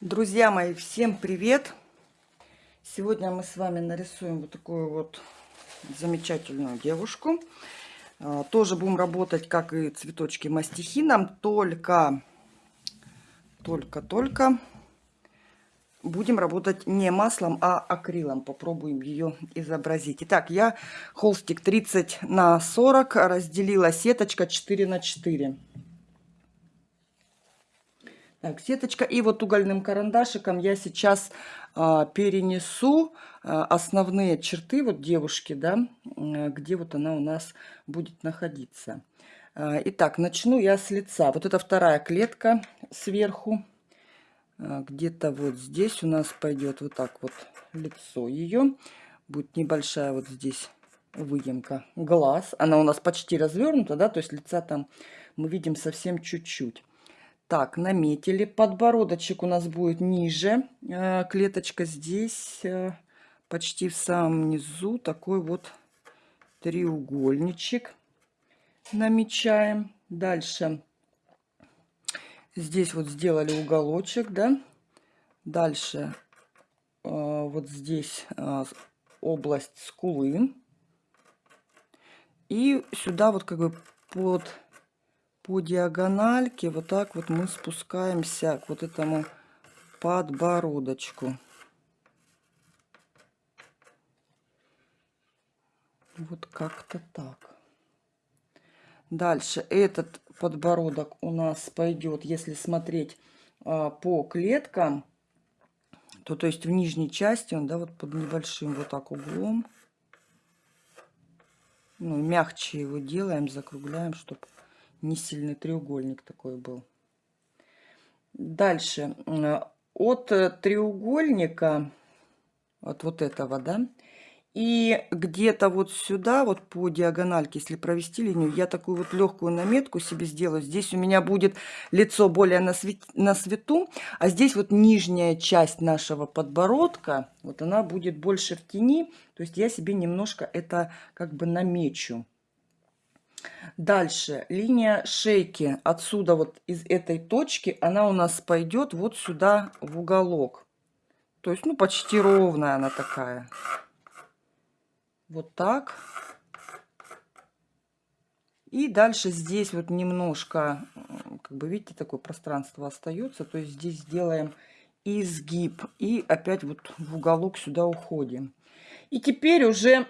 Друзья мои, всем привет! Сегодня мы с вами нарисуем вот такую вот замечательную девушку. А, тоже будем работать, как и цветочки мастихином, только, только, только будем работать не маслом, а акрилом. Попробуем ее изобразить. Итак, я холстик 30 на 40 разделила сеточка 4 на 4. Так, сеточка. И вот угольным карандашиком я сейчас а, перенесу а, основные черты вот девушки, да, где вот она у нас будет находиться. А, итак, начну я с лица. Вот это вторая клетка сверху. А, Где-то вот здесь у нас пойдет вот так вот лицо ее. Будет небольшая вот здесь выемка глаз. Она у нас почти развернута, да, то есть лица там мы видим совсем чуть-чуть. Так, наметили. Подбородочек у нас будет ниже. Э, клеточка здесь, э, почти в самом низу. Такой вот треугольничек намечаем. Дальше здесь вот сделали уголочек, да. Дальше э, вот здесь область скулы. И сюда вот как бы под по диагональке вот так вот мы спускаемся к вот этому подбородочку. Вот как-то так. Дальше этот подбородок у нас пойдет, если смотреть а, по клеткам, то то есть в нижней части он, да, вот под небольшим вот так углом. Ну, мягче его делаем, закругляем, чтобы не сильный треугольник такой был. Дальше. От треугольника, от вот этого, да, и где-то вот сюда, вот по диагональке, если провести линию, я такую вот легкую наметку себе сделаю. Здесь у меня будет лицо более на, свет, на свету, а здесь вот нижняя часть нашего подбородка, вот она будет больше в тени. То есть я себе немножко это как бы намечу. Дальше линия шейки. Отсюда вот из этой точки она у нас пойдет вот сюда в уголок. То есть, ну, почти ровная она такая. Вот так. И дальше здесь вот немножко, как бы видите, такое пространство остается. То есть здесь сделаем изгиб. И опять вот в уголок сюда уходим. И теперь уже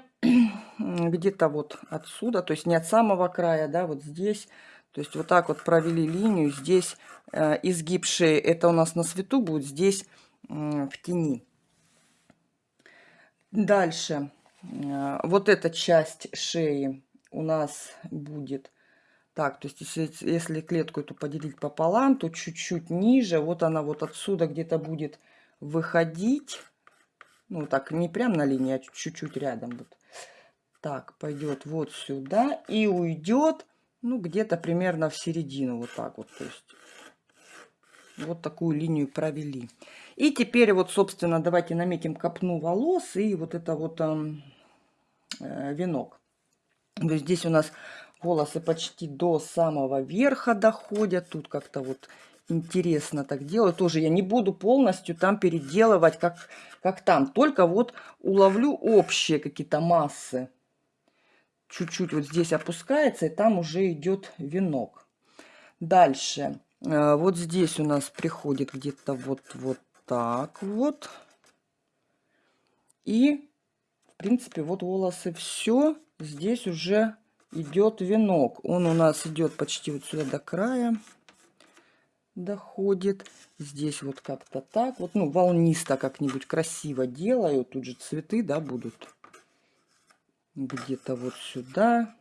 где-то вот отсюда, то есть не от самого края, да, вот здесь. То есть вот так вот провели линию. Здесь э, изгиб шеи, это у нас на свету будет, здесь в тени. Дальше. Э, вот эта часть шеи у нас будет... Так, то есть если, если клетку эту поделить пополам, то чуть-чуть ниже, вот она вот отсюда где-то будет выходить. Ну, так, не прям на линии, а чуть-чуть рядом. Вот. Так, пойдет вот сюда и уйдет, ну, где-то примерно в середину, вот так вот. То есть, вот такую линию провели. И теперь вот, собственно, давайте наметим копну волос и вот это вот э, венок. То есть здесь у нас волосы почти до самого верха доходят. Тут как-то вот интересно так делаю. Тоже я не буду полностью там переделывать, как, как там. Только вот уловлю общие какие-то массы. Чуть-чуть вот здесь опускается, и там уже идет венок. Дальше. Э, вот здесь у нас приходит где-то вот, вот так вот. И, в принципе, вот волосы все. Здесь уже идет венок. Он у нас идет почти вот сюда до края доходит. Здесь вот как-то так. Вот, ну, волнисто как-нибудь красиво делаю. Тут же цветы, да, будут. Где-то вот сюда.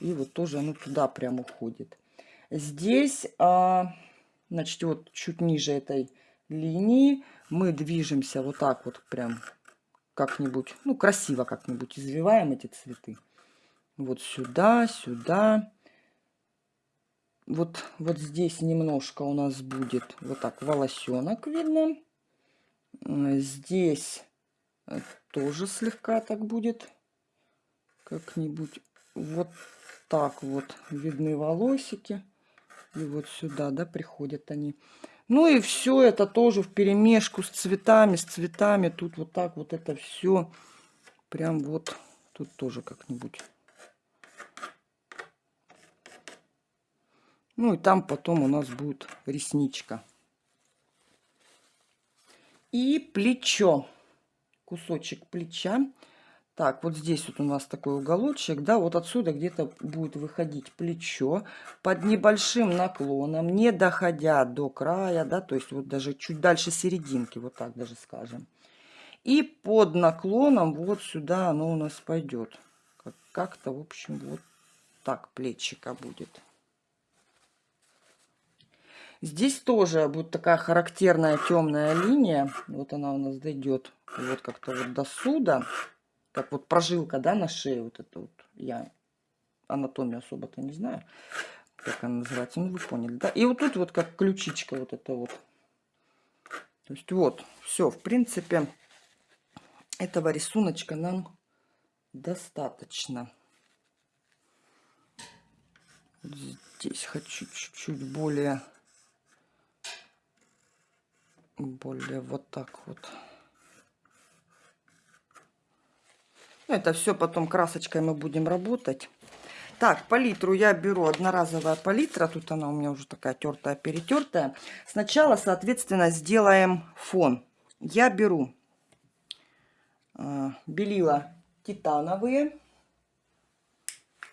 И вот тоже оно туда прям уходит. Здесь, а, значит, вот чуть ниже этой линии мы движемся вот так вот прям как-нибудь, ну, красиво как-нибудь извиваем эти цветы. Вот сюда, сюда вот, вот здесь немножко у нас будет вот так волосенок видно. Здесь э, тоже слегка так будет. Как-нибудь вот так вот видны волосики. И вот сюда, да, приходят они. Ну и все это тоже в перемешку с цветами, с цветами. Тут вот так вот это все прям вот тут тоже как-нибудь. Ну и там потом у нас будет ресничка. И плечо. Кусочек плеча. Так, вот здесь вот у нас такой уголочек, да, вот отсюда где-то будет выходить плечо под небольшим наклоном, не доходя до края, да, то есть вот даже чуть дальше серединки, вот так даже скажем. И под наклоном вот сюда оно у нас пойдет. Как-то, в общем, вот так плечика будет. Здесь тоже будет такая характерная темная линия. Вот она у нас дойдет вот как-то вот до суда как вот прожилка, да, на шее, вот это вот, я анатомию особо-то не знаю, как она называется, ну вы поняли, да, и вот тут вот как ключичка вот это вот, то есть вот, все, в принципе, этого рисуночка нам достаточно. Здесь хочу чуть-чуть более, более вот так вот. Это все потом красочкой мы будем работать. Так, палитру я беру одноразовая палитра. Тут она у меня уже такая тертая, перетертая. Сначала, соответственно, сделаем фон. Я беру э, белила титановые.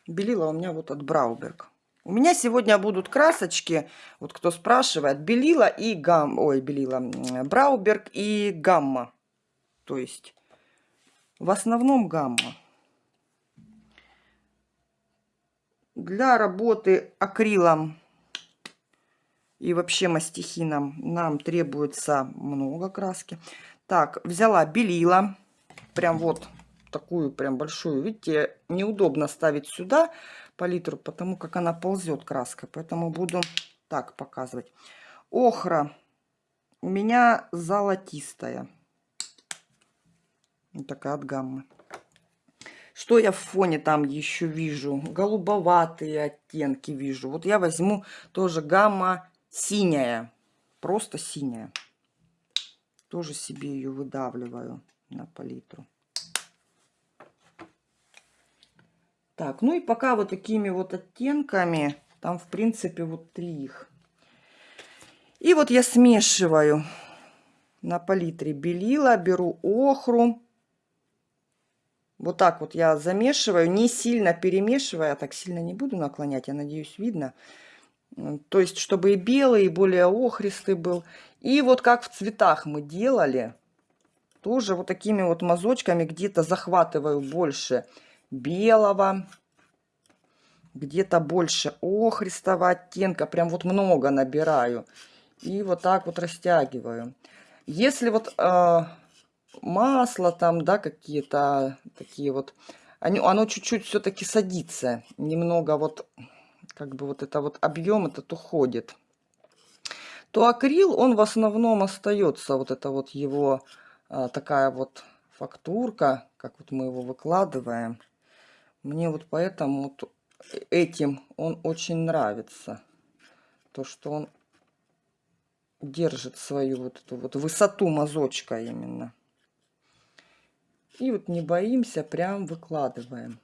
Белила у меня вот от Брауберг. У меня сегодня будут красочки, вот кто спрашивает, белила и гам, ой, белила, Брауберг и гамма. То есть в основном гамма. Для работы акрилом и вообще мастихином нам требуется много краски. Так, взяла белила. Прям вот такую прям большую. Видите, неудобно ставить сюда палитру, потому как она ползет краска. Поэтому буду так показывать. Охра у меня золотистая. Вот такая от гаммы. Что я в фоне там еще вижу? Голубоватые оттенки вижу. Вот я возьму тоже гамма синяя. Просто синяя. Тоже себе ее выдавливаю на палитру. Так, ну и пока вот такими вот оттенками, там в принципе вот три их. И вот я смешиваю на палитре белила, беру охру, вот так вот я замешиваю, не сильно перемешивая, а так сильно не буду наклонять, я надеюсь, видно. То есть, чтобы и белый, и более охристый был. И вот как в цветах мы делали, тоже вот такими вот мазочками где-то захватываю больше белого, где-то больше охристого оттенка, прям вот много набираю. И вот так вот растягиваю. Если вот э, масло там, да, какие-то такие вот. Они, оно чуть-чуть все-таки садится. Немного вот, как бы вот это вот объем этот уходит. То акрил, он в основном остается. Вот это вот его а, такая вот фактурка, как вот мы его выкладываем. Мне вот поэтому вот этим он очень нравится. То, что он держит свою вот эту вот высоту мазочка именно. И вот не боимся, прям выкладываем.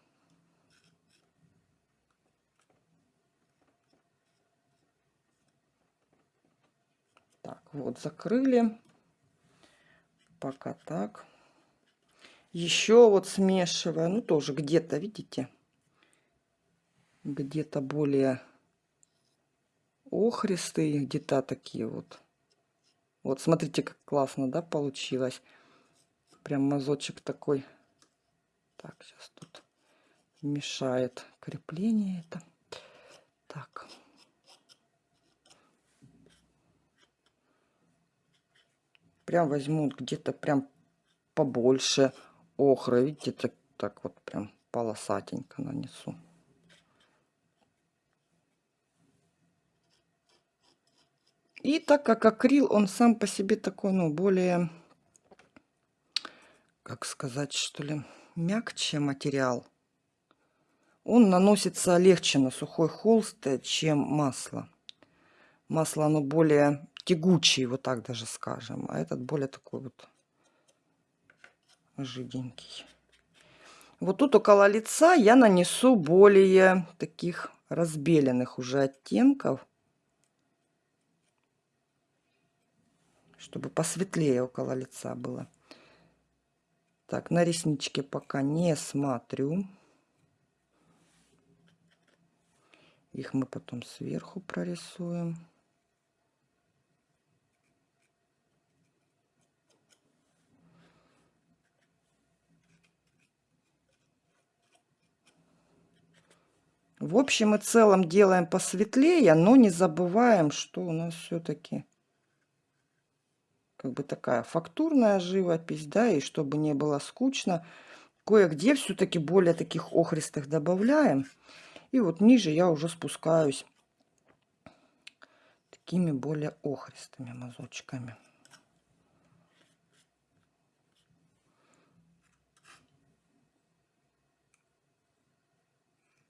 Так, вот закрыли. Пока так. Еще вот смешивая, ну тоже где-то, видите, где-то более охристые, где-то такие вот. Вот смотрите, как классно, да, получилось. Прям мазочек такой. Так, сейчас тут мешает крепление это. Так. Прям возьму где-то прям побольше охры. Видите, так, так вот прям полосатенько нанесу. И так как акрил, он сам по себе такой, ну, более как сказать, что ли, мягче материал. Он наносится легче на сухой холст, чем масло. Масло, оно более тягучий, вот так даже скажем. А этот более такой вот жиденький. Вот тут около лица я нанесу более таких разбеленных уже оттенков. Чтобы посветлее около лица было. Так, на ресничке пока не смотрю. Их мы потом сверху прорисуем. В общем и целом делаем посветлее, но не забываем, что у нас все-таки как бы такая фактурная живопись, да, и чтобы не было скучно, кое-где все-таки более таких охристых добавляем. И вот ниже я уже спускаюсь такими более охристыми мазочками.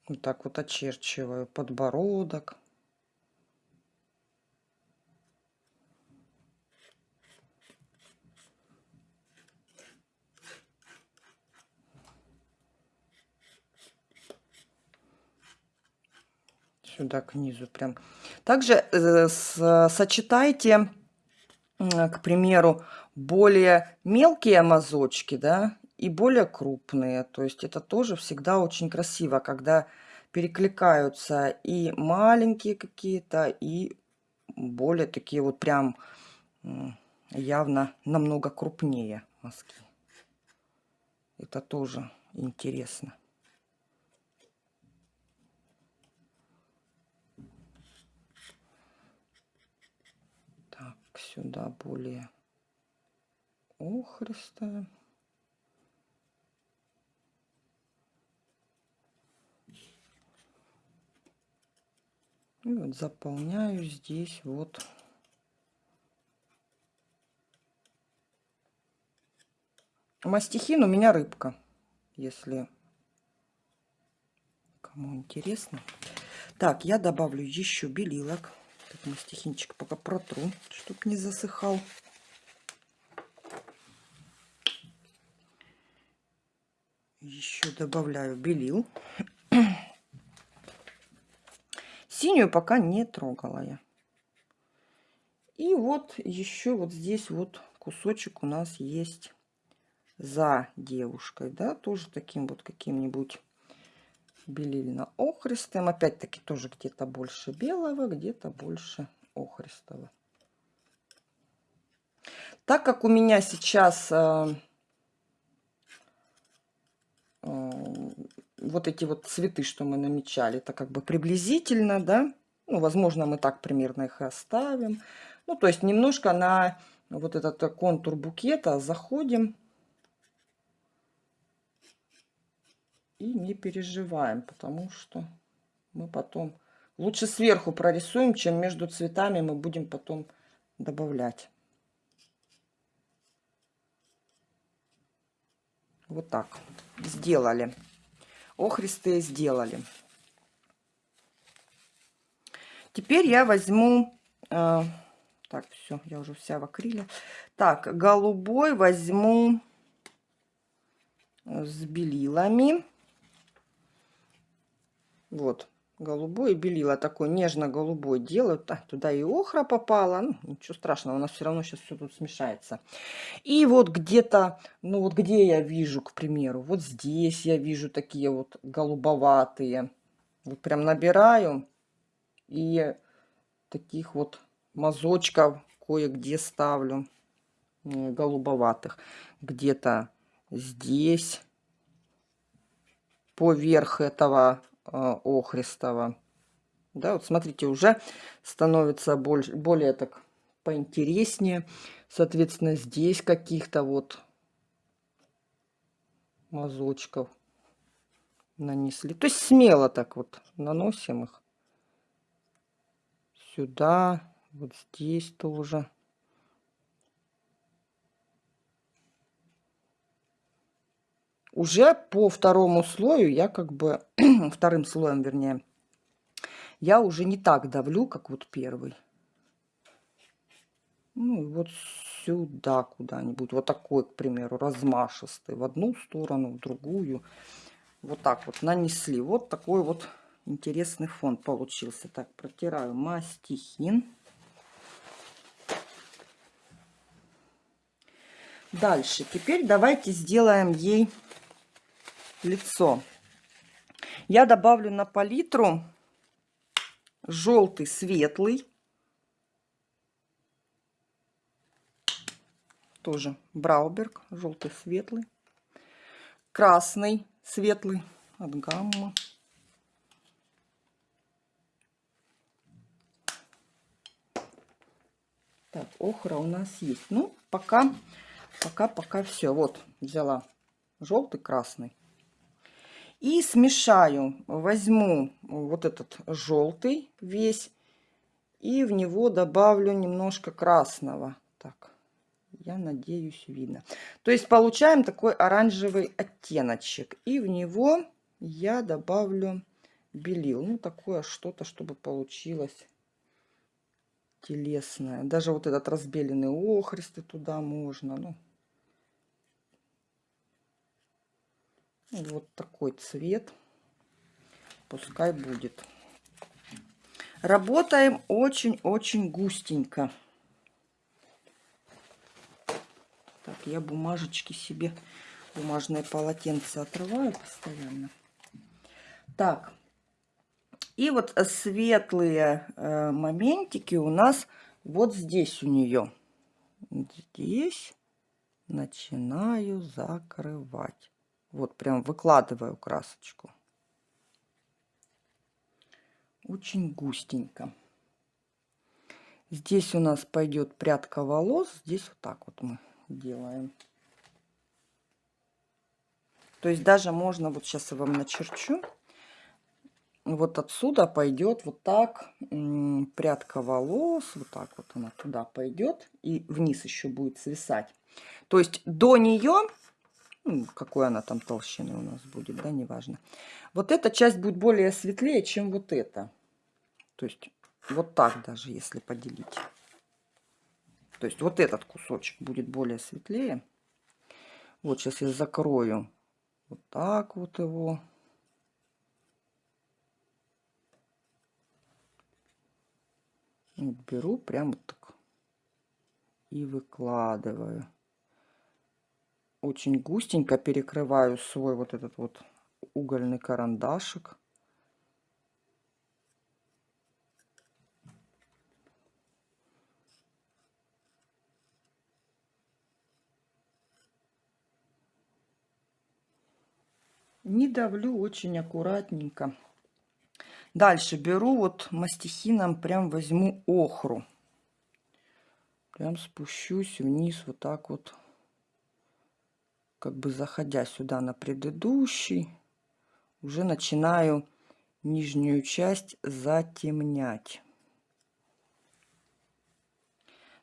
Вот так вот очерчиваю подбородок. Сюда к низу прям. Также э, сочетайте, к примеру, более мелкие мазочки, да, и более крупные. То есть это тоже всегда очень красиво, когда перекликаются и маленькие какие-то, и более такие вот прям явно намного крупнее мазки. Это тоже интересно. Так, сюда более охристая. И вот заполняю здесь вот мастихин у меня рыбка, если кому интересно. Так, я добавлю еще белилок. Так, мастихинчик пока протру, чтобы не засыхал. Еще добавляю белил. Синюю пока не трогала я. И вот еще вот здесь вот кусочек у нас есть за девушкой, да, тоже таким вот каким-нибудь белильно-охристым. Опять-таки тоже где-то больше белого, где-то больше охристого. Так как у меня сейчас э, э, вот эти вот цветы, что мы намечали, это как бы приблизительно, да. Ну, возможно, мы так примерно их и оставим. Ну, то есть немножко на вот этот контур букета заходим. И не переживаем, потому что мы потом... Лучше сверху прорисуем, чем между цветами мы будем потом добавлять. Вот так сделали охристые сделали. Теперь я возьму... Э, так, все, я уже вся в акриле. Так, голубой возьму с белилами. Вот голубой белила такой нежно-голубой делают. А, туда и охра попала. Ну, ничего страшного, у нас все равно сейчас все тут смешается. И вот где-то, ну вот где я вижу, к примеру, вот здесь я вижу такие вот голубоватые. Вот прям набираю и таких вот мазочков кое-где ставлю голубоватых. Где-то здесь поверх этого охристого. Да, вот смотрите, уже становится больше, более так поинтереснее. Соответственно, здесь каких-то вот мазочков нанесли. То есть смело так вот наносим их. Сюда, вот здесь тоже. Уже по второму слою я как бы, вторым слоем вернее, я уже не так давлю, как вот первый. Ну и вот сюда куда-нибудь. Вот такой, к примеру, размашистый. В одну сторону, в другую. Вот так вот нанесли. Вот такой вот интересный фон получился. Так, протираю мастихин. Дальше. Теперь давайте сделаем ей лицо. Я добавлю на палитру желтый светлый. Тоже Брауберг, желтый светлый. Красный светлый от гамма. Так, охра у нас есть. Ну, пока, пока, пока все. Вот, взяла желтый, красный. И смешаю, возьму вот этот желтый весь и в него добавлю немножко красного. Так, я надеюсь, видно. То есть получаем такой оранжевый оттеночек. И в него я добавлю белил. Ну, такое что-то, чтобы получилось телесное. Даже вот этот разбеленный охристый туда можно. Ну, вот такой цвет. Пускай будет. Работаем очень-очень густенько. Так, я бумажечки себе, бумажное полотенце отрываю постоянно. Так, и вот светлые э, моментики у нас вот здесь у нее. Здесь начинаю закрывать. Вот прям выкладываю красочку. Очень густенько. Здесь у нас пойдет прядка волос. Здесь вот так вот мы делаем. То есть даже можно, вот сейчас я вам начерчу вот отсюда пойдет вот так прядка волос, вот так вот она туда пойдет и вниз еще будет свисать. То есть до нее, какой она там толщины у нас будет, да, неважно. Вот эта часть будет более светлее, чем вот эта. То есть вот так даже, если поделить. То есть вот этот кусочек будет более светлее. Вот сейчас я закрою вот так вот его. Вот беру прямо так и выкладываю. Очень густенько перекрываю свой вот этот вот угольный карандашик. Не давлю очень аккуратненько. Дальше беру вот мастихином, прям возьму охру. Прям спущусь вниз вот так вот, как бы заходя сюда на предыдущий. Уже начинаю нижнюю часть затемнять.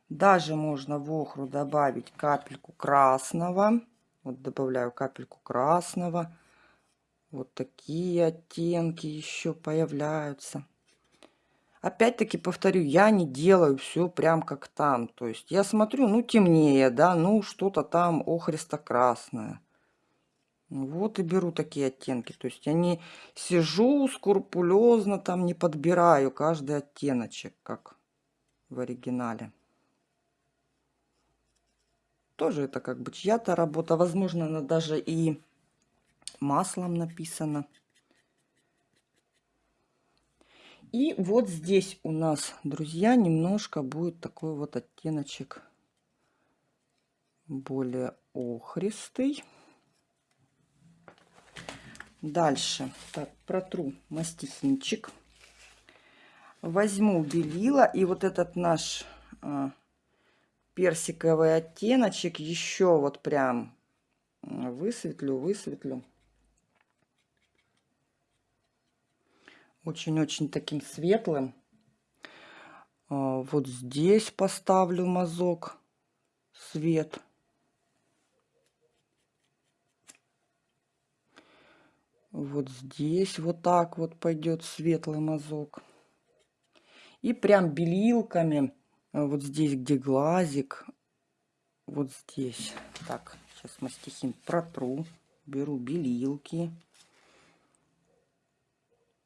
Даже можно в охру добавить капельку красного. Вот добавляю капельку красного. Вот такие оттенки еще появляются. Опять-таки повторю, я не делаю все прям как там. То есть я смотрю, ну темнее, да, ну что-то там охристо-красное. Вот и беру такие оттенки. То есть я не сижу скрупулезно, там не подбираю каждый оттеночек, как в оригинале. Тоже это как бы чья-то работа. Возможно, она даже и маслом написано. И вот здесь у нас, друзья, немножко будет такой вот оттеночек более охристый. Дальше так, протру мастихинчик. Возьму белила и вот этот наш а, персиковый оттеночек еще вот прям высветлю, высветлю. Очень-очень таким светлым. А, вот здесь поставлю мазок свет. Вот здесь вот так вот пойдет светлый мазок. И прям белилками э, вот здесь, где глазик, вот здесь. Так, сейчас мастихин протру, беру белилки.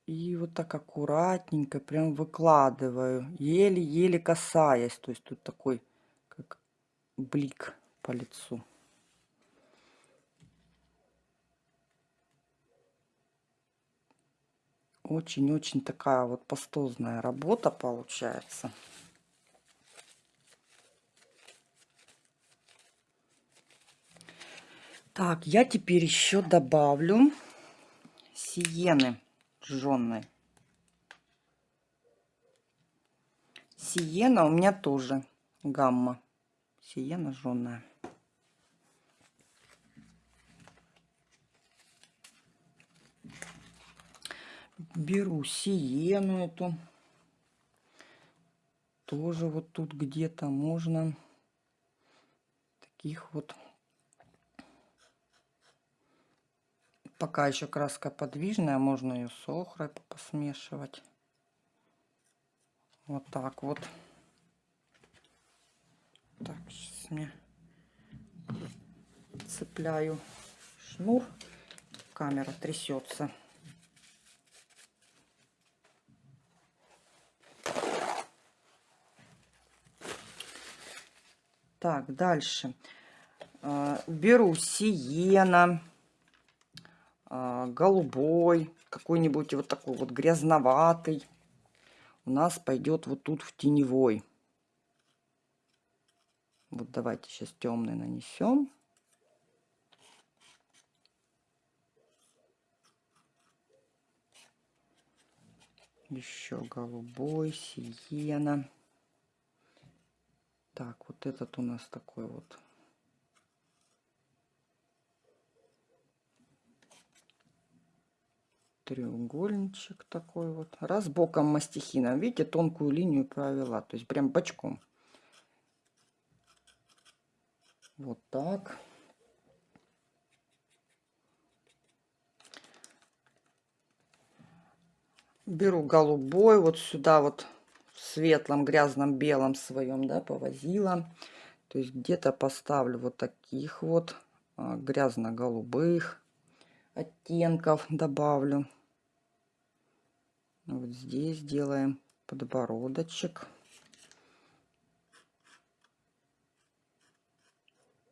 И вот так аккуратненько прям выкладываю, еле-еле касаясь. То есть тут такой, как блик по лицу. Очень-очень такая вот пастозная работа получается. Так, я теперь еще добавлю сиены жженой. Сиена у меня тоже гамма. Сиена жженая. беру сиену эту. Тоже вот тут где-то можно таких вот. Пока еще краска подвижная, можно ее с охрой посмешивать. Вот так вот. Так, сейчас мне цепляю шнур. Камера трясется. Так, дальше. А, беру сиена, голубой, какой-нибудь вот такой вот грязноватый. У нас пойдет вот тут в теневой. Вот давайте сейчас темный нанесем. Еще голубой, сиена. Так, вот этот у нас такой вот. Треугольничек такой вот. Раз боком мастихина. Видите, тонкую линию провела. То есть прям бочком. Вот так. Беру голубой вот сюда вот светлом, грязном, белом своем, да, повозила. То есть где-то поставлю вот таких вот а, грязно-голубых оттенков добавлю. Вот здесь делаем подбородочек.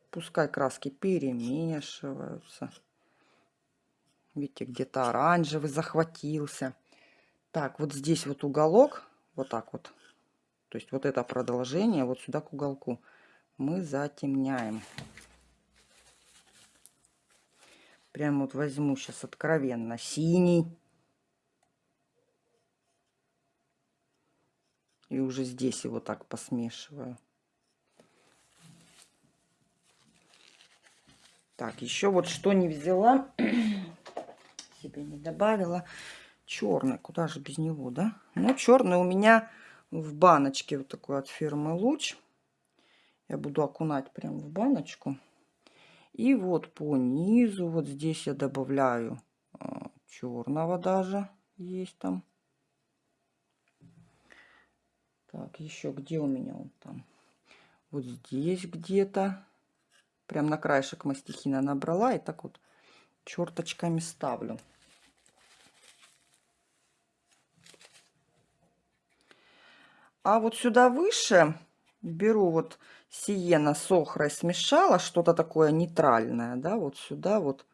Пускай краски перемешиваются. Видите, где-то оранжевый захватился. Так, вот здесь вот уголок вот так вот. То есть вот это продолжение вот сюда к уголку мы затемняем. Прям вот возьму сейчас откровенно синий. И уже здесь его так посмешиваю. Так, еще вот что не взяла, себе не добавила черный. Куда же без него, да? Ну, черный у меня в баночке вот такой от фирмы Луч. Я буду окунать прям в баночку. И вот по низу, вот здесь я добавляю а, черного даже. Есть там. Так, еще где у меня он там? Вот здесь где-то. Прям на краешек мастихина набрала и так вот черточками ставлю. А вот сюда выше беру вот сиена с охрой смешала, что-то такое нейтральное, да, вот сюда вот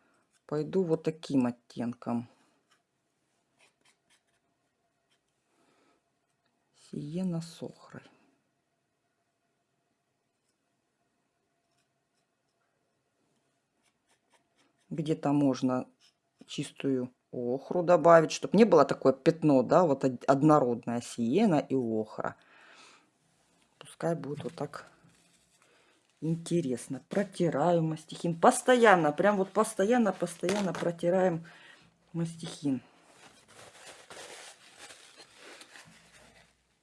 пойду вот таким оттенком. Сиена с охрой. Где-то можно чистую охру добавить, чтобы не было такое пятно, да, вот однородная сиена и охра. Пускай будет вот так интересно. Протираю мастихин. Постоянно, прям вот постоянно, постоянно протираем мастихин.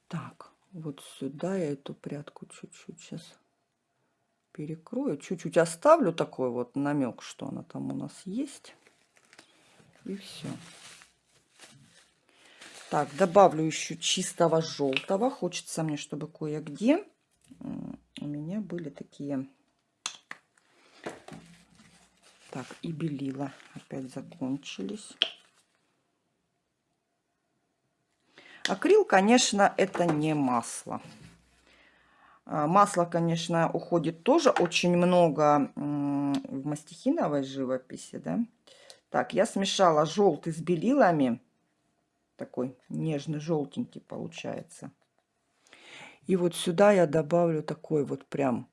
Так, вот сюда я эту прядку чуть-чуть сейчас перекрою. Чуть-чуть оставлю такой вот намек, что она там у нас есть. И все. Так, добавлю еще чистого желтого. Хочется мне, чтобы кое-где у меня были такие... Так, и белила опять закончились. Акрил, конечно, это не масло. А, масло, конечно, уходит тоже очень много в мастихиновой живописи, да. Так, я смешала желтый с белилами. Такой нежный желтенький получается. И вот сюда я добавлю такой вот прям,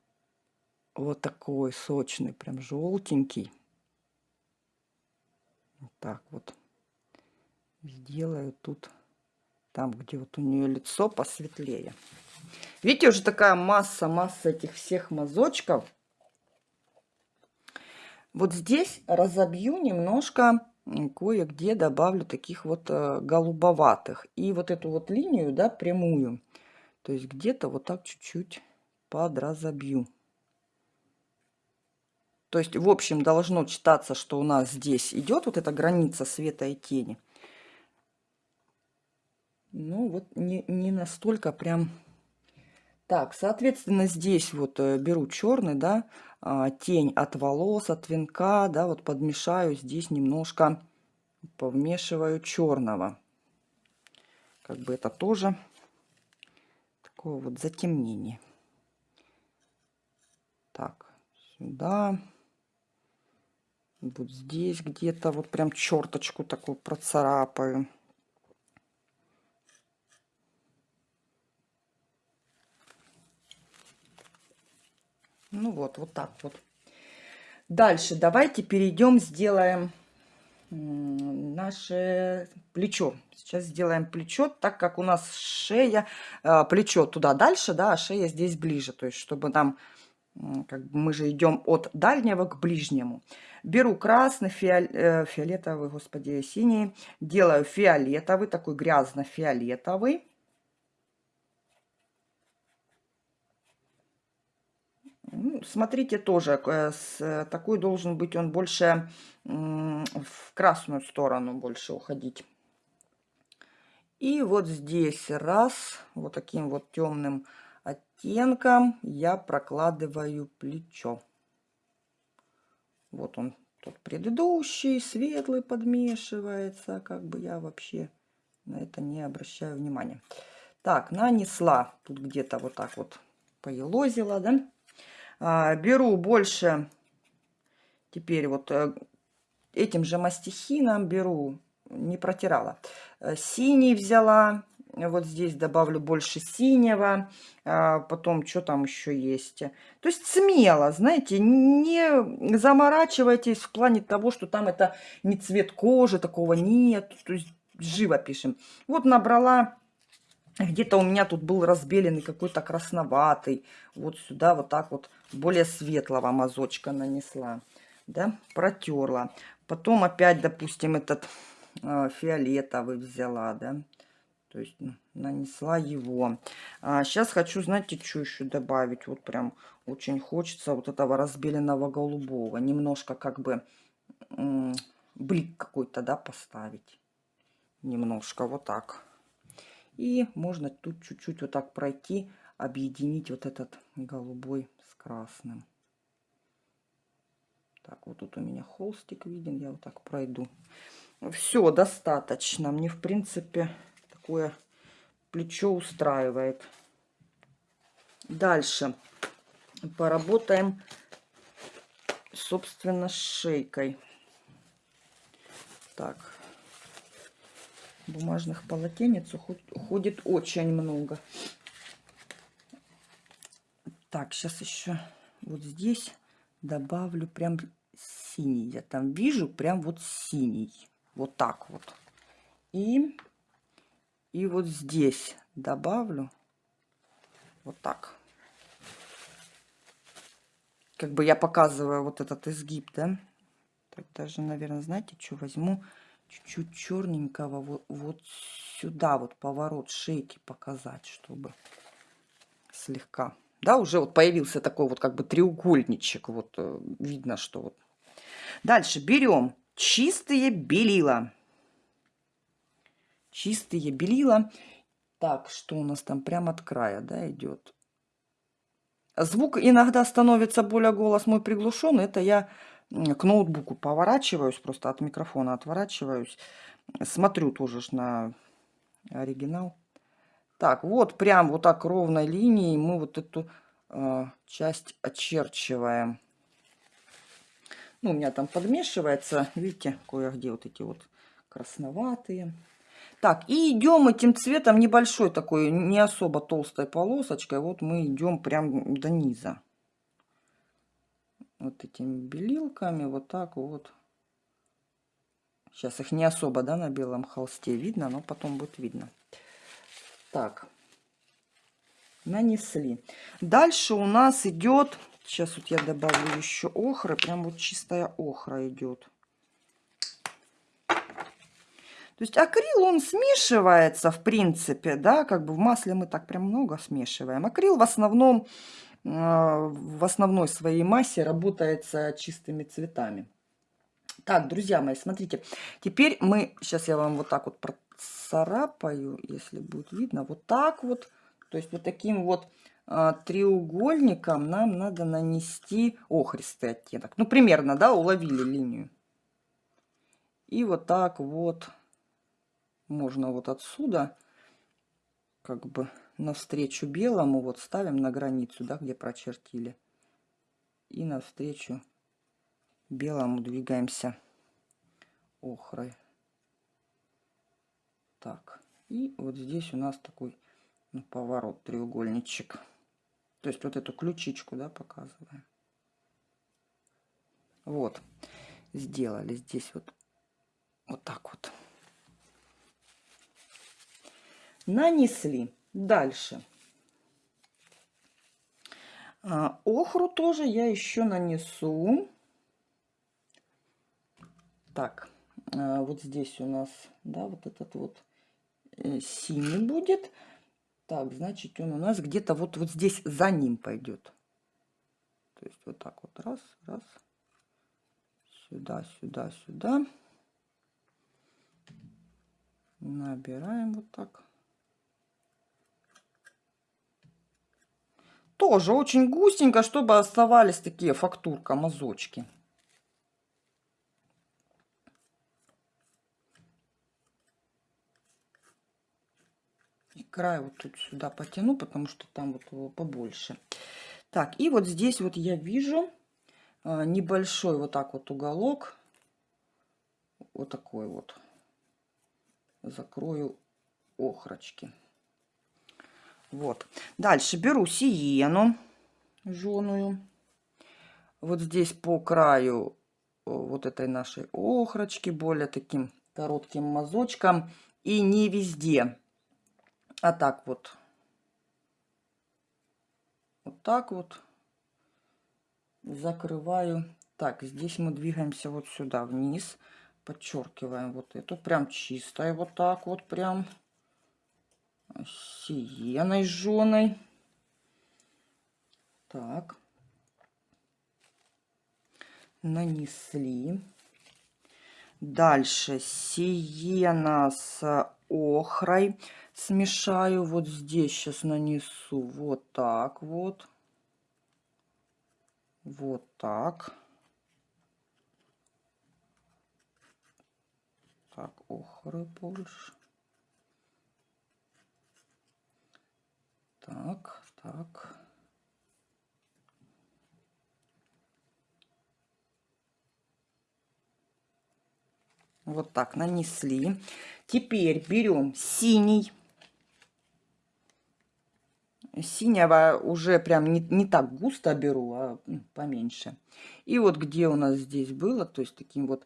вот такой сочный, прям желтенький. Вот так вот. Сделаю тут там, где вот у нее лицо посветлее. Видите, уже такая масса, масса этих всех мазочков. Вот здесь разобью немножко, кое-где добавлю таких вот э, голубоватых. И вот эту вот линию, да, прямую, то есть где-то вот так чуть-чуть подразобью. То есть, в общем, должно читаться, что у нас здесь идет вот эта граница света и тени. Ну, вот не, не настолько прям... Так, соответственно, здесь вот э, беру черный, да, а, тень от волос, от венка, да, вот подмешаю здесь немножко, повмешиваю черного. Как бы это тоже такое вот затемнение. Так, сюда. Вот здесь где-то вот прям черточку такую процарапаю. Ну вот, вот так вот. Дальше давайте перейдем, сделаем наше плечо. Сейчас сделаем плечо, так как у нас шея, а, плечо туда дальше, да, а шея здесь ближе. То есть, чтобы нам, как бы мы же идем от дальнего к ближнему. Беру красный, э, фиолетовый, господи, синий. Делаю фиолетовый, такой грязно-фиолетовый. Ну, смотрите тоже, э, э, такой должен быть он больше в красную сторону больше уходить. И вот здесь раз, вот таким вот темным оттенком я прокладываю плечо. Вот он, тот предыдущий, светлый подмешивается, как бы я вообще на это не обращаю внимания. Так, нанесла, тут где-то вот так вот поелозила, да. А, беру больше, теперь вот э, этим же мастихином беру, не протирала. Э, синий взяла, вот здесь добавлю больше синего, а, потом что там еще есть. То есть смело, знаете, не заморачивайтесь в плане того, что там это не цвет кожи, такого нет, то есть живо пишем. Вот набрала где-то у меня тут был разбеленный какой-то красноватый. Вот сюда вот так вот более светлого мазочка нанесла. Да, протерла. Потом опять, допустим, этот э, фиолетовый взяла, да. То есть нанесла его. А сейчас хочу, знаете, что еще добавить? Вот прям очень хочется вот этого разбеленного голубого. Немножко как бы блик какой-то, да, поставить. Немножко вот так. И можно тут чуть-чуть вот так пройти, объединить вот этот голубой с красным. Так, вот тут у меня холстик виден, я вот так пройду. Все, достаточно. Мне, в принципе, такое плечо устраивает. Дальше поработаем, собственно, с шейкой. Так, бумажных полотенец уходит очень много. Так, сейчас еще вот здесь добавлю прям синий. Я там вижу прям вот синий. Вот так вот. И, и вот здесь добавлю вот так. Как бы я показываю вот этот изгиб, да. Так даже, наверное, знаете, что возьму? Чуть-чуть черненького вот, вот сюда вот поворот шейки показать, чтобы слегка. Да, уже вот появился такой вот как бы треугольничек. Вот э, видно, что вот. Дальше берем чистые белила. Чистые белила. Так, что у нас там прямо от края, да, идет? Звук иногда становится более голос мой приглушенный. Это я к ноутбуку поворачиваюсь, просто от микрофона отворачиваюсь. Смотрю тоже на оригинал. Так, вот прям вот так ровной линией мы вот эту э, часть очерчиваем. Ну, у меня там подмешивается, видите, кое-где вот эти вот красноватые. Так, и идем этим цветом небольшой такой, не особо толстой полосочкой. Вот мы идем прям до низа. Вот этими белилками, вот так вот. Сейчас их не особо, да, на белом холсте видно, но потом будет видно. Так, нанесли. Дальше у нас идет, сейчас вот я добавлю еще охры, прям вот чистая охра идет. То есть акрил, он смешивается, в принципе, да, как бы в масле мы так прям много смешиваем. Акрил в основном, в основной своей массе работает с чистыми цветами. Так, друзья мои, смотрите, теперь мы, сейчас я вам вот так вот процарапаю, если будет видно, вот так вот, то есть вот таким вот а, треугольником нам надо нанести охристый оттенок. Ну, примерно, да, уловили линию. И вот так вот можно вот отсюда как бы навстречу белому вот ставим на границу, да, где прочертили. И навстречу белому двигаемся охрой. Так, и вот здесь у нас такой ну, поворот, треугольничек. То есть вот эту ключичку, да, показываем. Вот, сделали здесь вот, вот так вот нанесли. Дальше. А, охру тоже я еще нанесу. Так, а, вот здесь у нас, да, вот этот вот э, синий будет. Так, значит, он у нас где-то вот, вот здесь за ним пойдет. То есть вот так вот раз, раз. Сюда, сюда, сюда. Набираем вот так. Тоже очень густенько, чтобы оставались такие фактурка, мазочки. И край вот тут сюда потяну, потому что там вот его побольше. Так, и вот здесь вот я вижу а, небольшой вот так вот уголок. Вот такой вот. Закрою охрочки. Вот. Дальше беру сиену жженую. Вот здесь по краю э, вот этой нашей охрочки, более таким коротким мазочком. И не везде, а так вот. Вот так вот закрываю. Так, здесь мы двигаемся вот сюда вниз. Подчеркиваем вот эту. Прям чистая вот так вот прям сиеной жженой. Так. Нанесли. Дальше сиена с охрой смешаю. Вот здесь сейчас нанесу вот так вот. Вот так. Так, охры больше. Так, так. Вот так нанесли. Теперь берем синий. Синего уже прям не, не так густо беру, а поменьше. И вот где у нас здесь было, то есть таким вот,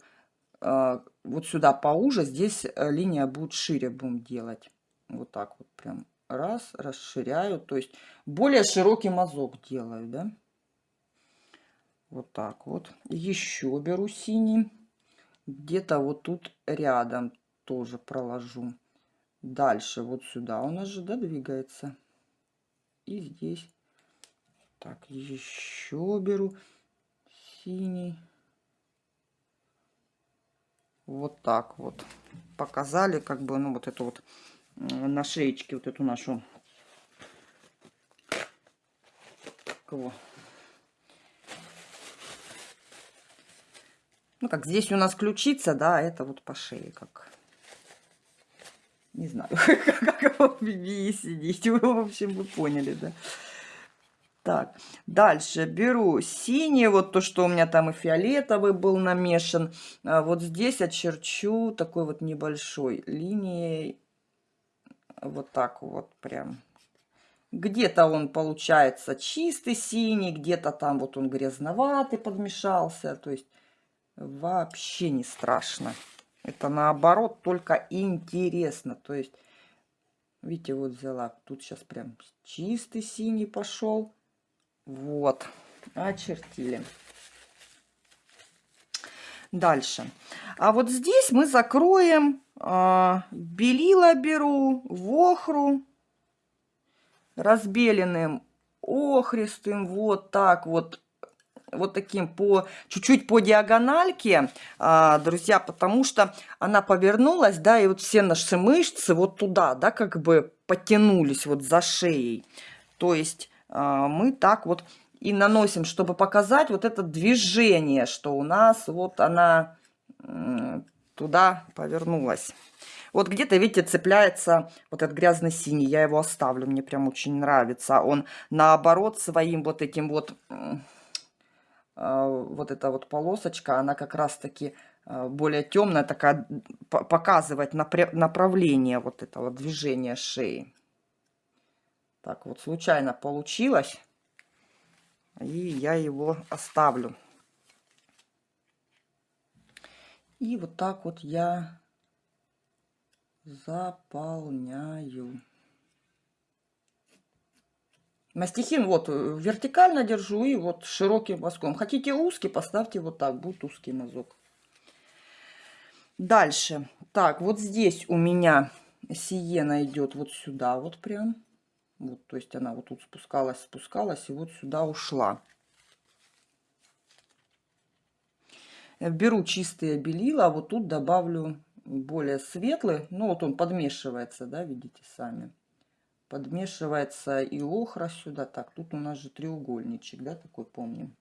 э, вот сюда поуже, здесь э, линия будет шире будем делать. Вот так вот прям раз, расширяю, то есть более широкий мазок делаю, да. Вот так вот. Еще беру синий, где-то вот тут рядом тоже проложу. Дальше вот сюда у нас же, да, двигается. И здесь. Так, еще беру синий. Вот так вот. Показали, как бы, ну, вот это вот на шеечке вот эту нашу его. Ну, как здесь у нас ключица, да, это вот по шее, как... Не знаю, как бибии сидеть. Вы, в общем, вы поняли, да. Так, дальше беру синий, вот то, что у меня там и фиолетовый был намешан. А вот здесь очерчу такой вот небольшой линией. Вот так вот прям. Где-то он получается чистый синий, где-то там вот он грязноватый подмешался. То есть вообще не страшно. Это наоборот только интересно. То есть, видите, вот взяла. Тут сейчас прям чистый синий пошел. Вот, очертили. Дальше. А вот здесь мы закроем белила беру, вохру, разбеленным охристым, вот так вот вот таким по чуть-чуть по диагональке, а, друзья, потому что она повернулась, да, и вот все наши мышцы вот туда, да, как бы потянулись вот за шеей. То есть а, мы так вот и наносим, чтобы показать вот это движение, что у нас вот она туда повернулась. Вот где-то, видите, цепляется вот этот грязный синий. Я его оставлю, мне прям очень нравится. Он наоборот своим вот этим вот а, вот эта вот полосочка, она как раз-таки а, более темная, такая, показывает направление вот этого движения шеи. Так вот, случайно получилось. И я его оставлю. И вот так вот я заполняю. Мастихин вот э, вертикально держу и вот широким мазком. Хотите узкий, поставьте вот так, будет узкий мазок. Дальше. Так, вот здесь у меня сиена идет вот сюда вот прям. Вот, то есть она вот тут спускалась, спускалась и вот сюда ушла. Беру чистые белила, а вот тут добавлю более светлый. Ну вот он подмешивается, да, видите сами подмешивается и охра сюда. Так, тут у нас же треугольничек, да, такой помним.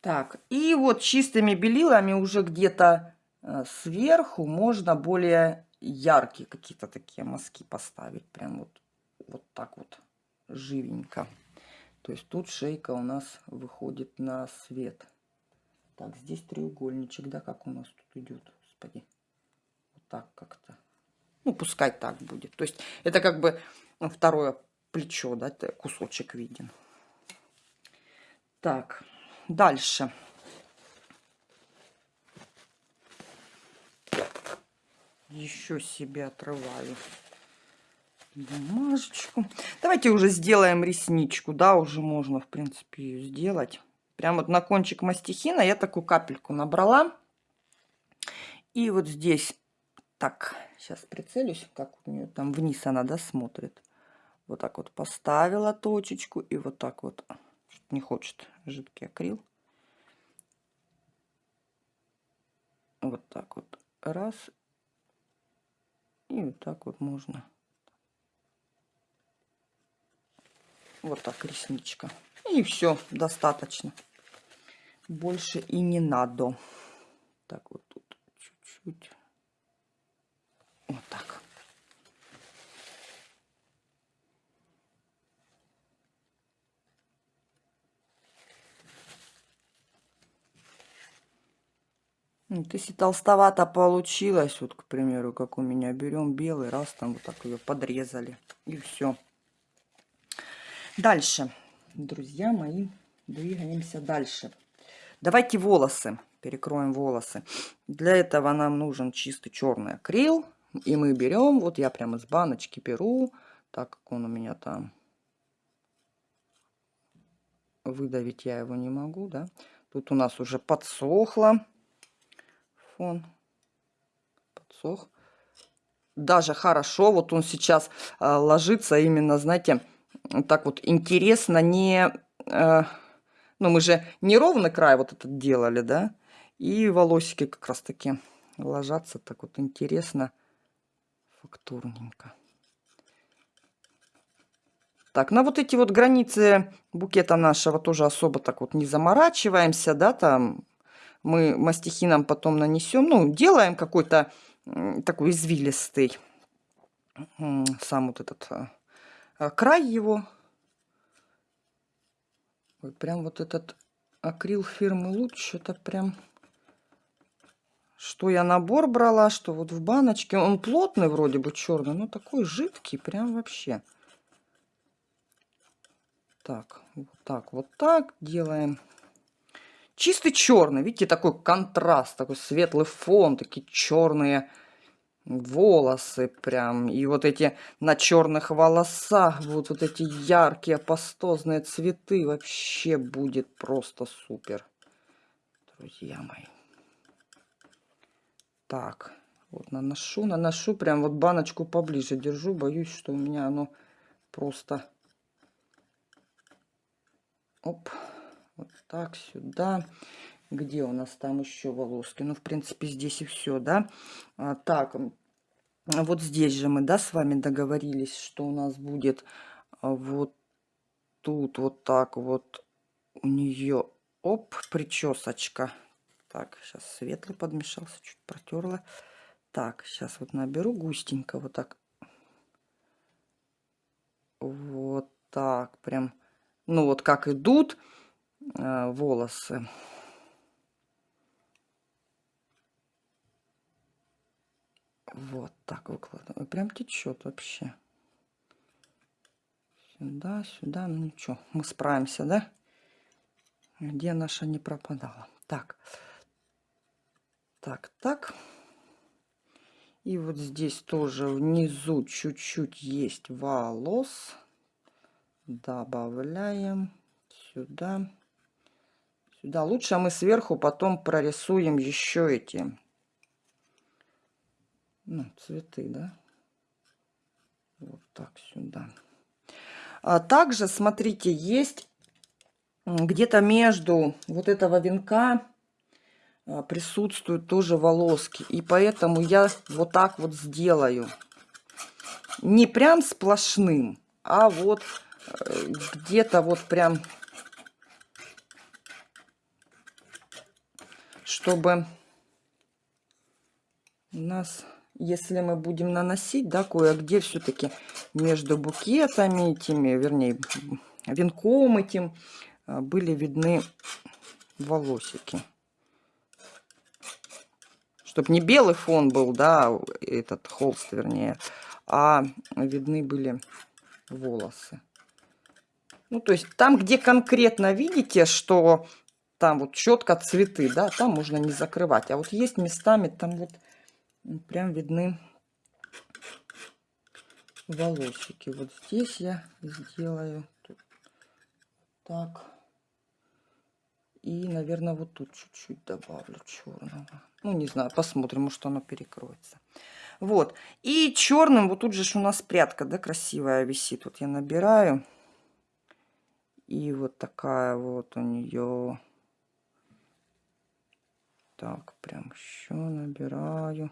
Так, и вот чистыми белилами уже где-то э, сверху можно более яркие какие-то такие мазки поставить. Прям вот, вот так вот живенько. То есть тут шейка у нас выходит на свет. Так, здесь треугольничек, да, как у нас тут идет, господи. Вот так как-то. Ну, пускай так будет. То есть это как бы ну, второе плечо, да, кусочек виден. Так, дальше. Еще себе отрываю бумажечку. Давайте уже сделаем ресничку, да, уже можно, в принципе, ее сделать. Прям вот на кончик мастихина я такую капельку набрала. И вот здесь так, сейчас прицелюсь, как у нее там вниз она, да, смотрит. Вот так вот поставила точечку и вот так вот. Не хочет жидкий акрил. Вот так вот. Раз. И вот так вот можно. Вот так ресничка. И все, достаточно. Больше и не надо. Так вот тут чуть-чуть. Вот так. Вот, если толстовато получилось, вот, к примеру, как у меня, берем белый, раз там вот так ее подрезали, и все. Дальше, друзья мои, двигаемся дальше. Давайте волосы, перекроем волосы. Для этого нам нужен чистый черный акрил. И мы берем, вот я прямо из баночки беру, так как он у меня там, выдавить я его не могу, да. Тут у нас уже подсохло фон, подсох. Даже хорошо, вот он сейчас э, ложится именно, знаете, так вот интересно, не... Э, ну, мы же не ровный край вот этот делали, да, и волосики как раз таки ложатся так вот интересно фактурненько. Так, на вот эти вот границы букета нашего тоже особо так вот не заморачиваемся, да, там мы мастихином потом нанесем, ну, делаем какой-то такой извилистый сам вот этот а, край его. Ой, прям вот этот акрил фирмы Луч, это прям... Что я набор брала, что вот в баночке. Он плотный вроде бы, черный, но такой жидкий, прям вообще. Так, вот так, вот так делаем. Чистый черный, видите, такой контраст, такой светлый фон, такие черные волосы прям. И вот эти на черных волосах, вот, вот эти яркие пастозные цветы. Вообще будет просто супер, друзья мои. Так, вот наношу, наношу, прям вот баночку поближе держу. Боюсь, что у меня оно просто... Оп, вот так сюда. Где у нас там еще волоски? Ну, в принципе, здесь и все, да? А, так, вот здесь же мы, да, с вами договорились, что у нас будет а, вот тут вот так вот у нее, оп, причесочка. Так, сейчас светлый подмешался, чуть протерла. Так, сейчас вот наберу густенько, вот так. Вот так, прям, ну вот как идут э, волосы. Вот так выкладываю. Прям течет вообще. Сюда, сюда. Ну ничего, мы справимся, да? Где наша не пропадала. Так. Так, так. И вот здесь тоже внизу чуть-чуть есть волос. Добавляем сюда. Сюда. Лучше мы сверху потом прорисуем еще эти ну, цветы, да? Вот так сюда. А также, смотрите, есть где-то между вот этого венка а, присутствуют тоже волоски. И поэтому я вот так вот сделаю. Не прям сплошным, а вот э, где-то вот прям, чтобы у нас если мы будем наносить, да, кое-где все-таки между букетами этими, вернее, венком этим, а, были видны волосики. Чтобы не белый фон был, да, этот холст, вернее, а видны были волосы. Ну, то есть там, где конкретно видите, что там вот четко цветы, да, там можно не закрывать. А вот есть местами там вот прям видны волосики. Вот здесь я сделаю так. И, наверное, вот тут чуть-чуть добавлю черного. Ну, не знаю, посмотрим, может оно перекроется. Вот. И черным, вот тут же у нас прядка, да, красивая висит. Вот я набираю. И вот такая вот у нее. Так, прям еще набираю.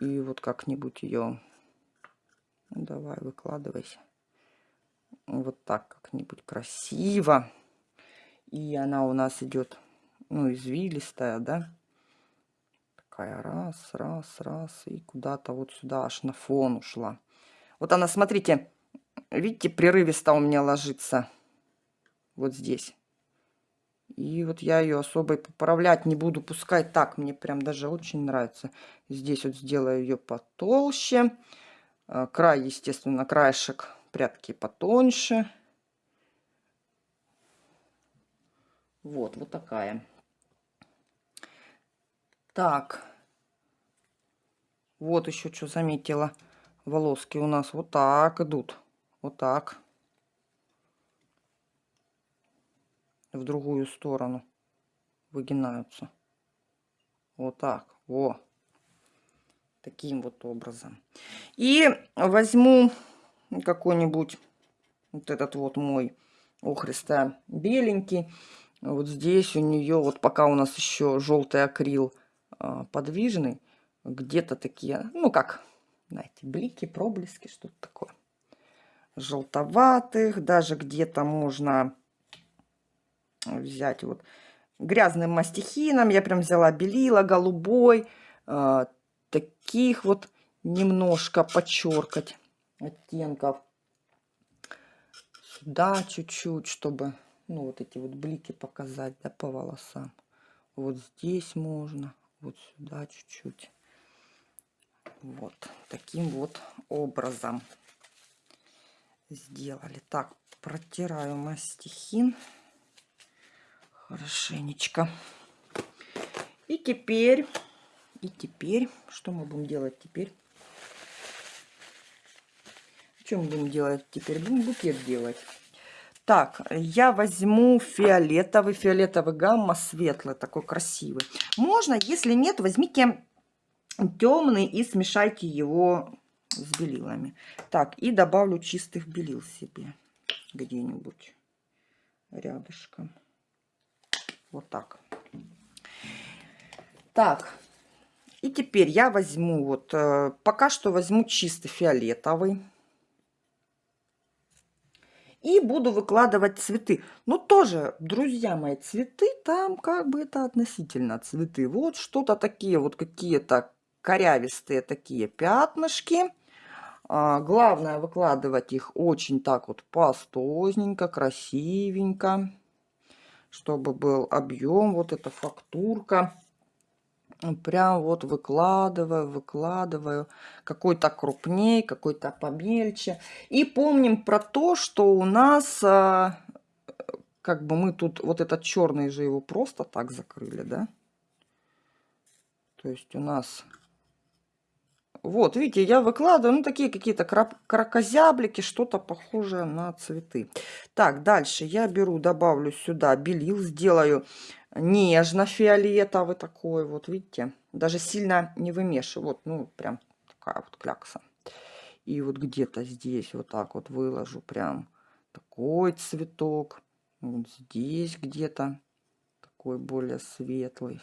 И вот как-нибудь ее... Давай, выкладывайся. Вот так как-нибудь красиво. И она у нас идет, ну, извилистая, да? Такая раз, раз, раз. И куда-то вот сюда аж на фон ушла. Вот она, смотрите, видите, прерывисто у меня ложится. Вот здесь. И вот я ее особо поправлять не буду, пускай так, мне прям даже очень нравится. Здесь вот сделаю ее потолще. А, край, естественно, краешек прятки потоньше. Вот, вот такая. Так. Вот еще что заметила. Волоски у нас вот так идут. Вот так. В другую сторону выгинаются. Вот так. Во. Таким вот образом. И возьму какой-нибудь вот этот вот мой охристо беленький. Вот здесь у нее, вот пока у нас еще желтый акрил а, подвижный, где-то такие, ну как, знаете, блики, проблески, что-то такое. желтоватых, даже где-то можно взять вот грязным мастихином. Я прям взяла белила голубой, э, таких вот немножко подчеркать оттенков. Сюда чуть-чуть, чтобы ну вот эти вот блики показать, да, по волосам. Вот здесь можно, вот сюда чуть-чуть. Вот таким вот образом сделали. Так, протираю мастихин хорошенечко. И теперь, и теперь, что мы будем делать теперь? Мы будем делать теперь? Будем букет делать. Так, я возьму фиолетовый, фиолетовый гамма светлый, такой красивый. Можно, если нет, возьмите темный и смешайте его с белилами. Так, и добавлю чистых белил себе где-нибудь рядышком. Вот так. Так, и теперь я возьму, вот, э, пока что возьму чистый фиолетовый. И буду выкладывать цветы. Ну, тоже, друзья мои, цветы там как бы это относительно цветы. Вот что-то такие, вот какие-то корявистые такие пятнышки. А, главное выкладывать их очень так вот пастозненько, красивенько, чтобы был объем, вот эта фактурка. Прям вот выкладываю, выкладываю. Какой-то крупней, какой-то помельче. И помним про то, что у нас, а, как бы мы тут, вот этот черный же его просто так закрыли, да? То есть у нас вот, видите, я выкладываю, ну, такие какие-то кракозяблики, что-то похожее на цветы. Так, дальше я беру, добавлю сюда белил, сделаю нежно-фиолетовый такой, вот, видите. Даже сильно не вымешиваю, вот, ну, прям такая вот клякса. И вот где-то здесь вот так вот выложу прям такой цветок. Вот здесь где-то такой более светлый.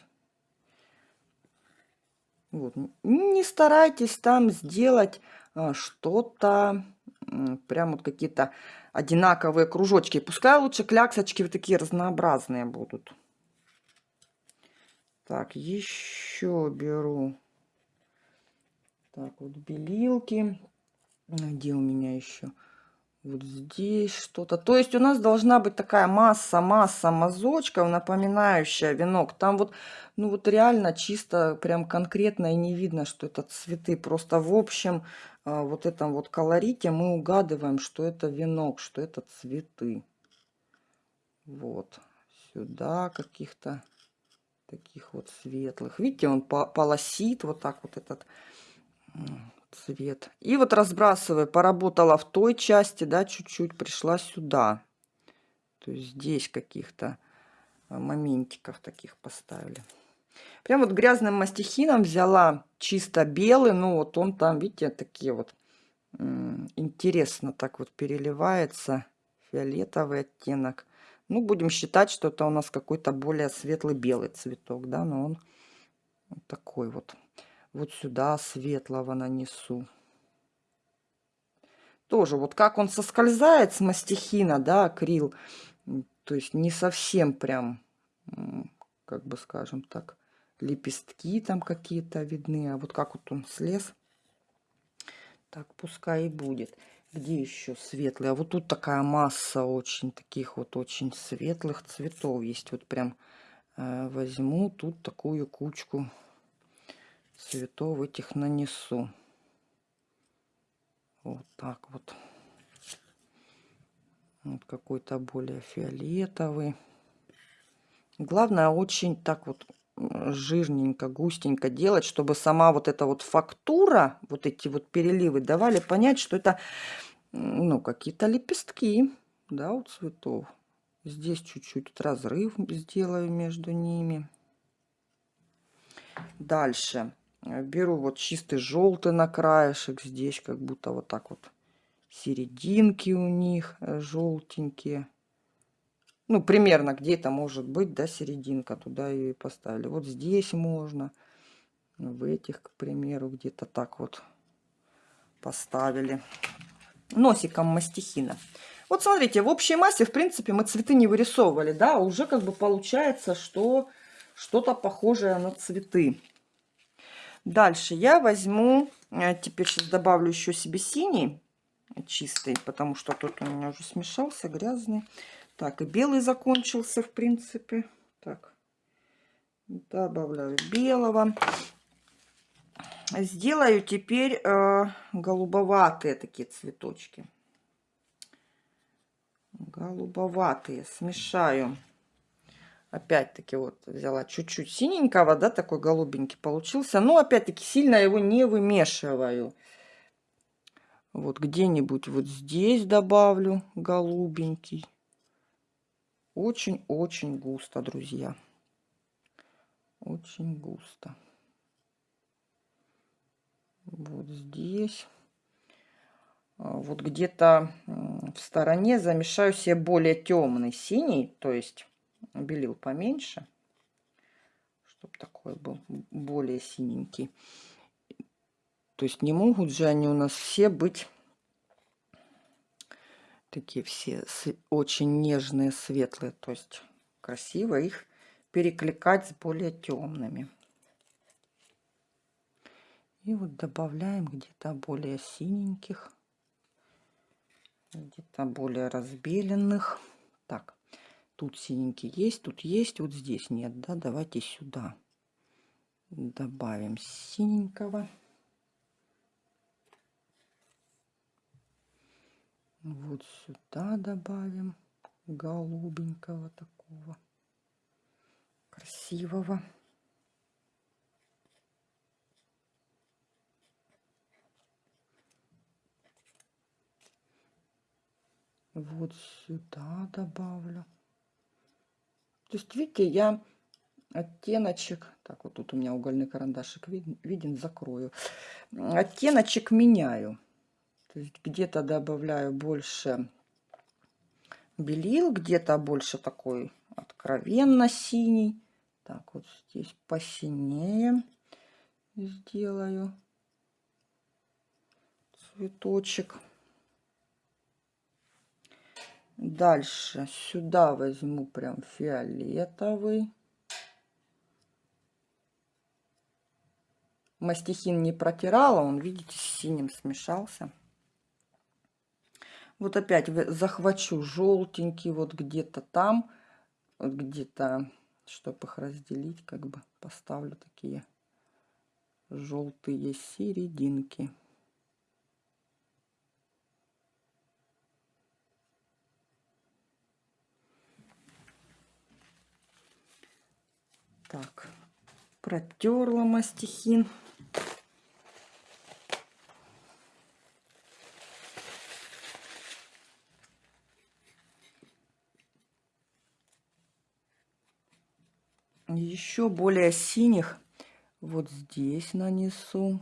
Вот. Не старайтесь там сделать а, что-то, прям вот какие-то одинаковые кружочки. Пускай лучше кляксочки вот такие разнообразные будут. Так, еще беру. Так, вот белилки. Где у меня еще? Вот здесь что-то. То есть у нас должна быть такая масса-масса мазочков, напоминающая венок. Там вот, ну вот реально чисто, прям конкретно и не видно, что это цветы. Просто в общем а, вот этом вот колорите мы угадываем, что это венок, что это цветы. Вот. Сюда каких-то таких вот светлых. Видите, он полосит вот так вот этот цвет. И вот разбрасывая, поработала в той части, да, чуть-чуть пришла сюда. То есть здесь каких-то а, моментиков таких поставили. Прям вот грязным мастихином взяла чисто белый, ну вот он там, видите, такие вот интересно так вот переливается фиолетовый оттенок. Ну, будем считать, что это у нас какой-то более светлый белый цветок, да, но он такой вот вот сюда светлого нанесу. Тоже вот как он соскользает с мастихина, да, акрил, то есть не совсем прям, как бы скажем так, лепестки там какие-то видны, а вот как вот он слез, так пускай и будет. Где еще светлый? А вот тут такая масса очень таких вот очень светлых цветов есть. Вот прям э, возьму тут такую кучку цветов этих нанесу. Вот так вот. Вот какой-то более фиолетовый. Главное очень так вот жирненько, густенько делать, чтобы сама вот эта вот фактура, вот эти вот переливы давали понять, что это ну какие-то лепестки, да, у цветов. Здесь чуть-чуть разрыв сделаю между ними. Дальше беру вот чистый желтый на краешек. Здесь как будто вот так вот серединки у них э, желтенькие. Ну, примерно где-то может быть, да, серединка. Туда и поставили. Вот здесь можно. В этих, к примеру, где-то так вот поставили. носиком мастихина. Вот смотрите, в общей массе, в принципе, мы цветы не вырисовывали, да, уже как бы получается, что что-то похожее на цветы. Дальше я возьму, э, теперь сейчас добавлю еще себе синий, чистый, потому что тут у меня уже смешался, грязный. Так, и белый закончился, в принципе. Так, добавляю белого. Сделаю теперь э, голубоватые такие цветочки. Голубоватые. Смешаю. Опять-таки вот взяла чуть-чуть синенького, да, такой голубенький получился. Но опять-таки сильно его не вымешиваю. Вот где-нибудь вот здесь добавлю голубенький. Очень-очень густо, друзья. Очень густо вот здесь. А, вот где-то в стороне замешаю себе более темный синий, то есть белил поменьше, чтобы такой был более синенький. То есть не могут же они у нас все быть такие все очень нежные, светлые. То есть красиво их перекликать с более темными. И вот добавляем где-то более синеньких, где-то более разбеленных. Так, тут синенький есть, тут есть, вот здесь нет, да, давайте сюда добавим синенького. Вот сюда добавим голубенького такого красивого. вот сюда добавлю. То есть, видите, я оттеночек, так вот тут у меня угольный карандашик виден, виден закрою, оттеночек меняю. То есть где-то добавляю больше белил, где-то больше такой откровенно синий. Так, вот здесь посинее сделаю цветочек. Дальше сюда возьму прям фиолетовый. Мастихин не протирала, он, видите, с синим смешался. Вот опять захвачу желтенький вот где-то там, вот где-то, чтобы их разделить, как бы поставлю такие желтые серединки. Так, протерла мастихин. Еще более синих вот здесь нанесу.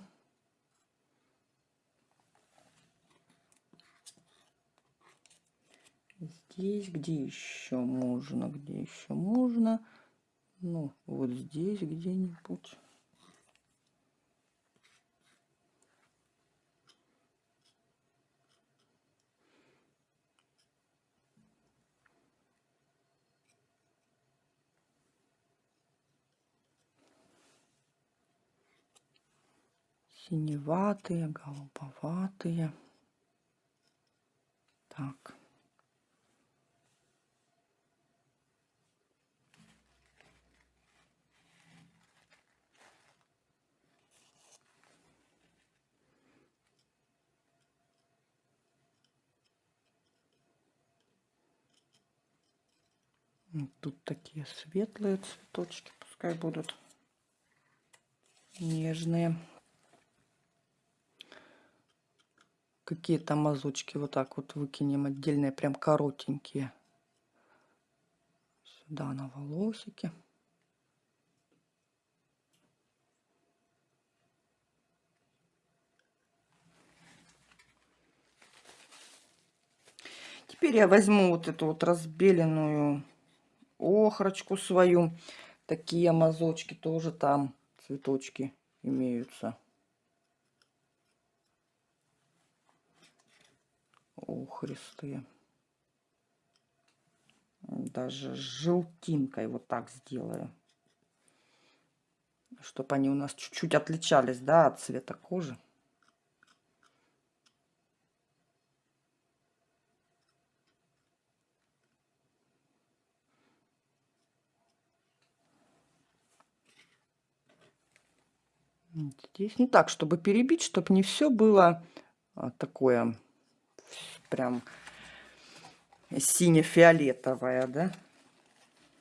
Здесь, где еще можно, где еще можно ну, вот здесь где-нибудь. синеватые, голубоватые. Так. Тут такие светлые цветочки, пускай будут нежные. Какие-то мазочки вот так вот выкинем отдельные, прям коротенькие. Сюда на волосики. Теперь я возьму вот эту вот разбеленную охрочку свою. Такие мазочки тоже там, цветочки имеются. охристые. Даже желтинкой вот так сделаю. Чтобы они у нас чуть-чуть отличались, да, от цвета кожи. Здесь не так, чтобы перебить, чтобы не все было а, такое прям сине-фиолетовое, да.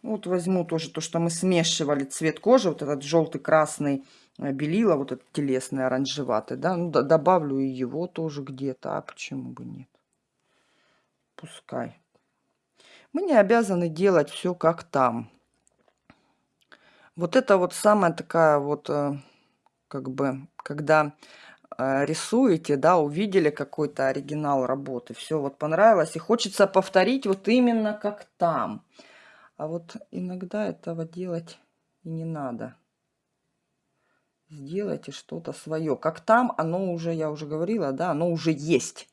Вот возьму тоже то, что мы смешивали цвет кожи, вот этот желтый, красный, э, белила, вот этот телесный, оранжеватый, да. Ну, добавлю и его тоже где-то, а почему бы нет. Пускай. Мы не обязаны делать все как там. Вот это вот самая такая вот э, как бы, когда э, рисуете, да, увидели какой-то оригинал работы, все вот понравилось, и хочется повторить вот именно как там. А вот иногда этого делать и не надо. Сделайте что-то свое. Как там, оно уже, я уже говорила, да, оно уже есть.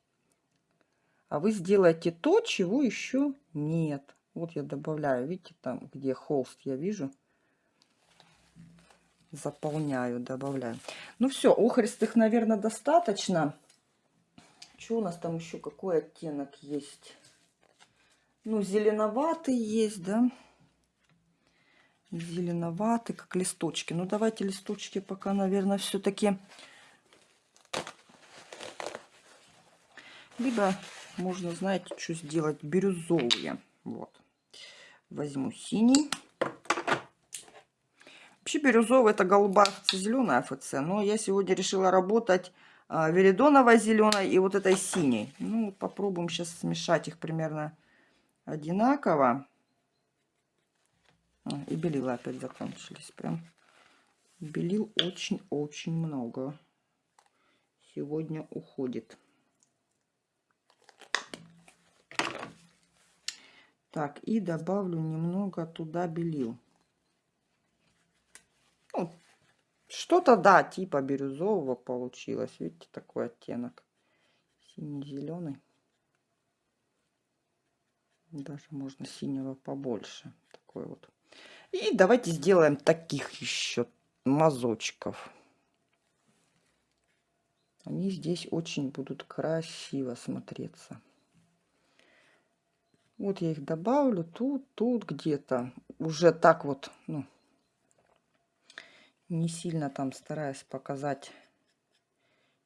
А вы сделаете то, чего еще нет. Вот я добавляю, видите, там, где холст я вижу, заполняю, добавляю. Ну все, охристых, наверное, достаточно. Что у нас там еще, какой оттенок есть? Ну, зеленоватый есть, да? Зеленоватый, как листочки. Ну, давайте листочки пока, наверное, все-таки... Либо можно, знаете, что сделать? Бирюзовые. Вот. Возьму синий. Вообще бирюзовый это голубая зеленая АФЦ. Но я сегодня решила работать а, веридоновой зеленой и вот этой синей. Ну, попробуем сейчас смешать их примерно одинаково. А, и белила опять закончились. Прям белил очень-очень много. Сегодня уходит. Так, и добавлю немного туда белил. Ну, что-то, да, типа бирюзового получилось. Видите, такой оттенок. Синий-зеленый. Даже можно синего побольше. Такой вот. И давайте сделаем таких еще мазочков. Они здесь очень будут красиво смотреться. Вот я их добавлю тут, тут где-то. Уже так вот, ну, не сильно там стараюсь показать.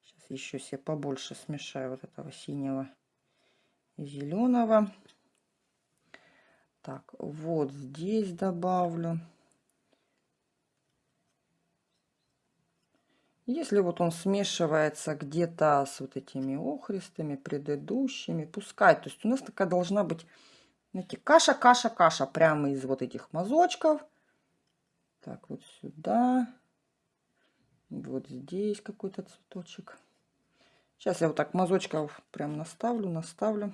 Сейчас еще себе побольше смешаю вот этого синего зеленого. Так, вот здесь добавлю. Если вот он смешивается где-то с вот этими охристыми предыдущими, пускай. То есть у нас такая должна быть, знаете, каша, каша, каша прямо из вот этих мазочков. Так, вот сюда. Вот здесь какой-то цветочек. Сейчас я вот так мазочков прям наставлю, наставлю.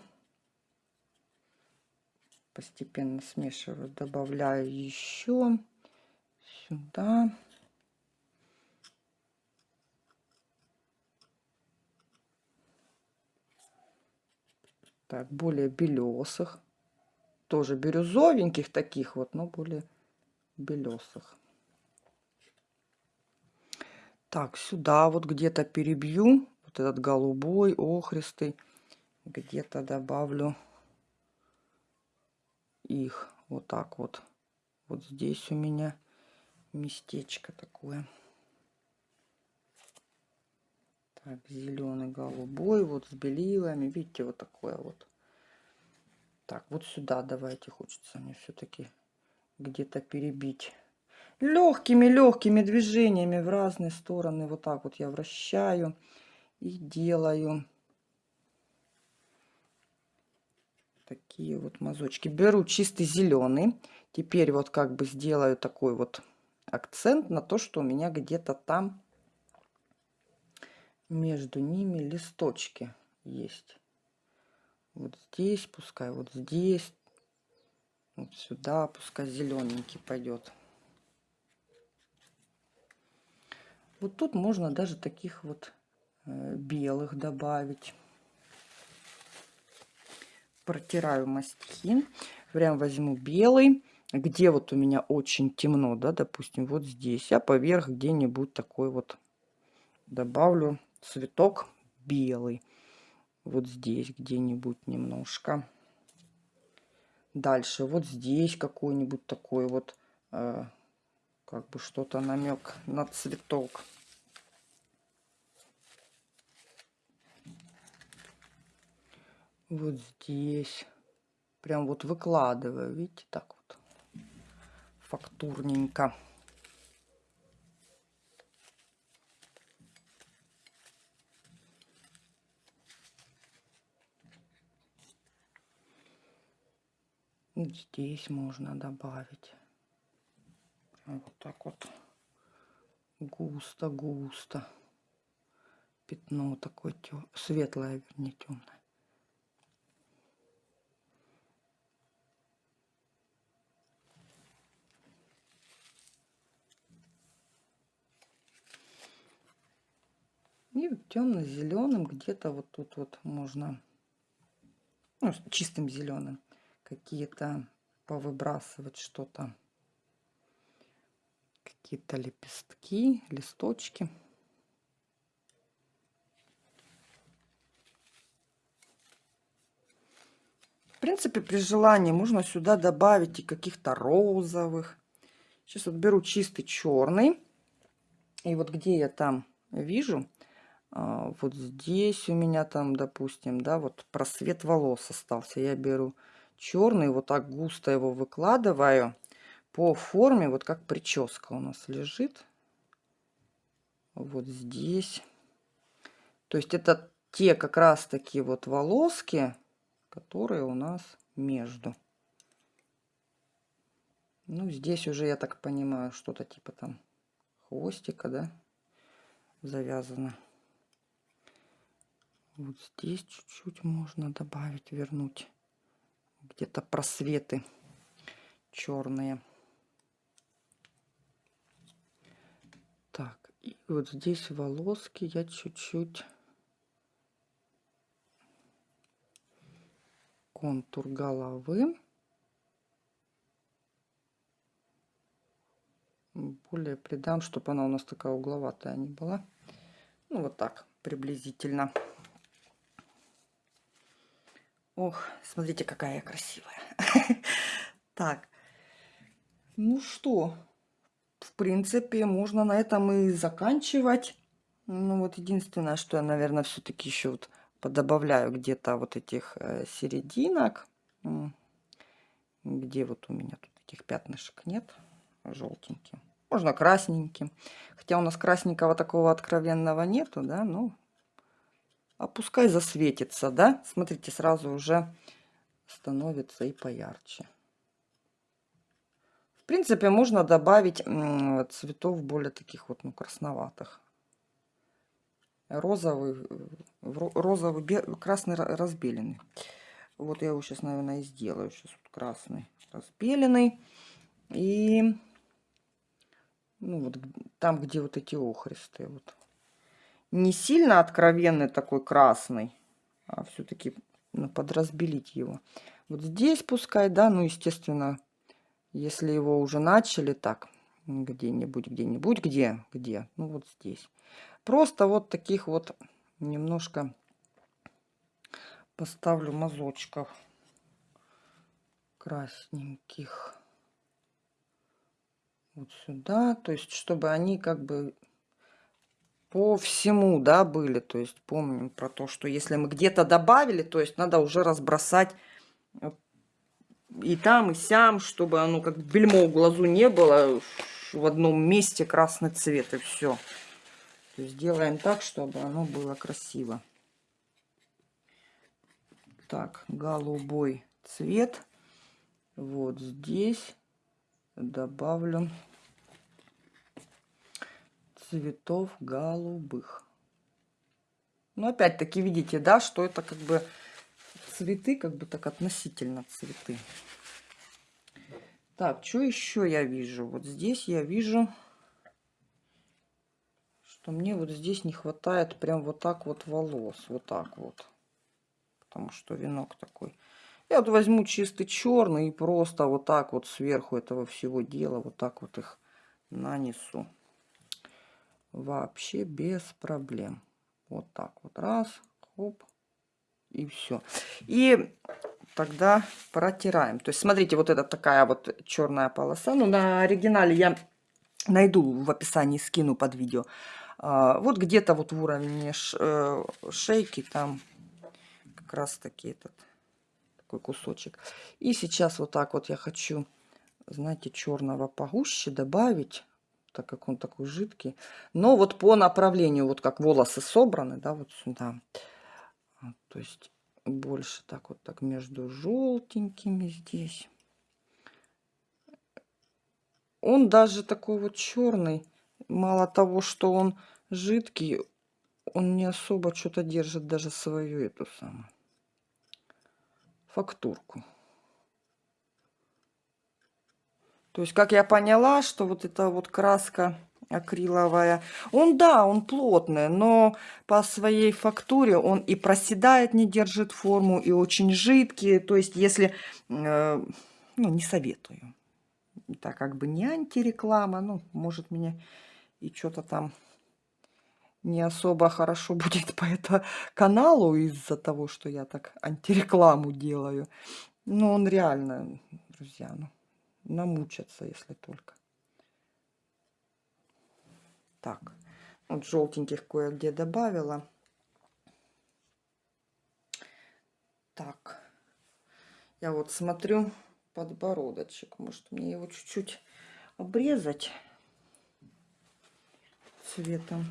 Постепенно смешиваю, добавляю еще сюда. Так, более белесых. Тоже бирюзовеньких таких вот, но более белесых. Так, сюда вот где-то перебью. Вот этот голубой, охристый. Где-то добавлю их. Вот так вот. Вот здесь у меня местечко такое. Так, зеленый, голубой, вот с белилами. Видите, вот такое вот. Так, вот сюда давайте, хочется мне все-таки где-то перебить легкими-легкими движениями в разные стороны. Вот так вот я вращаю и делаю такие вот мазочки. Беру чистый зеленый. Теперь вот как бы сделаю такой вот акцент на то, что у меня где-то там между ними листочки есть. Вот здесь, пускай вот здесь, вот сюда, пускай зелененький пойдет. Вот тут можно даже таких вот э, белых добавить. протираю мастихин. Прям возьму белый. Где вот у меня очень темно, да, допустим, вот здесь. А поверх где-нибудь такой вот добавлю цветок белый. Вот здесь где-нибудь немножко. Дальше вот здесь какой-нибудь такой вот, э, как бы что-то намек на цветок. Вот здесь. Прям вот выкладываю, видите, так вот. Фактурненько. здесь можно добавить. Вот так вот густо-густо. Пятно такое тё... светлое, вернее, темное. И темно-зеленым где-то вот тут вот можно, ну, чистым зеленым какие-то повыбрасывать что-то, какие-то лепестки, листочки. В принципе, при желании можно сюда добавить и каких-то розовых. Сейчас вот беру чистый черный. И вот где я там вижу, а, вот здесь у меня там, допустим, да, вот просвет волос остался. Я беру черный, вот так густо его выкладываю по форме, вот как прическа у нас лежит. Вот здесь. То есть это те как раз такие вот волоски, которые у нас между. Ну, здесь уже, я так понимаю, что-то типа там хвостика, да, завязано. Вот здесь чуть-чуть можно добавить, вернуть где-то просветы черные. Так, и вот здесь волоски я чуть-чуть контур головы. Более придам, чтобы она у нас такая угловатая не была. Ну, вот так приблизительно. Ох, смотрите, какая я красивая. Так, ну что, в принципе, можно на этом и заканчивать. Ну вот единственное, что я, наверное, все-таки еще вот подобавляю где-то вот этих э, серединок. Где вот у меня тут этих пятнышек нет, желтеньким. Можно красненьким. Хотя у нас красненького такого откровенного нету, да, ну, а пускай засветится, да? Смотрите, сразу уже становится и поярче. Принципе, можно добавить цветов более таких вот, ну, красноватых. Розовый, розовый, красный разбеленный. Вот я его сейчас, наверное, и сделаю. Сейчас вот красный разбеленный. И ну, вот там, где вот эти охристые, вот не сильно откровенный такой красный, а все-таки ну, подразбелить его. Вот здесь пускай, да, ну, естественно, если его уже начали так, где-нибудь, где-нибудь, где, где, ну, вот здесь. Просто вот таких вот немножко поставлю мазочков красненьких вот сюда, то есть чтобы они как бы по всему, да, были. То есть помним про то, что если мы где-то добавили, то есть надо уже разбросать и там, и сям, чтобы оно как бельмо в глазу не было в одном месте красный цвет, и все. То есть делаем так, чтобы оно было красиво. Так, голубой цвет. Вот здесь добавлю цветов голубых. Но опять-таки видите, да, что это как бы цветы, как бы так относительно цветы. Так, что еще я вижу? Вот здесь я вижу, что мне вот здесь не хватает прям вот так вот волос. Вот так вот. Потому что венок такой Я вот возьму чистый черный и просто вот так вот сверху этого всего дела вот так вот их нанесу. Вообще без проблем. Вот так вот раз, хоп, и все. И тогда протираем. То есть, смотрите, вот это такая вот черная полоса. Ну, на оригинале я найду в описании, скину под видео. А, вот где-то вот в уровне э, шейки там как раз таки этот такой кусочек. И сейчас вот так вот я хочу, знаете, черного погуще добавить, так как он такой жидкий. Но вот по направлению, вот как волосы собраны, да, вот сюда. То есть больше так вот так между желтенькими здесь. Он даже такой вот черный. Мало того, что он жидкий, он не особо что-то держит даже свою эту самую фактурку. То есть, как я поняла, что вот эта вот краска акриловая, он, да, он плотный, но по своей фактуре он и проседает, не держит форму, и очень жидкий. То есть, если, э, ну, не советую. Так как бы не антиреклама, ну, может, меня и что-то там не особо хорошо будет по этому каналу из-за того, что я так антирекламу делаю. Но он реально, друзья, ну, намучаться, если только. Так, вот желтеньких кое-где добавила. Так, я вот смотрю подбородочек. Может мне его чуть-чуть обрезать цветом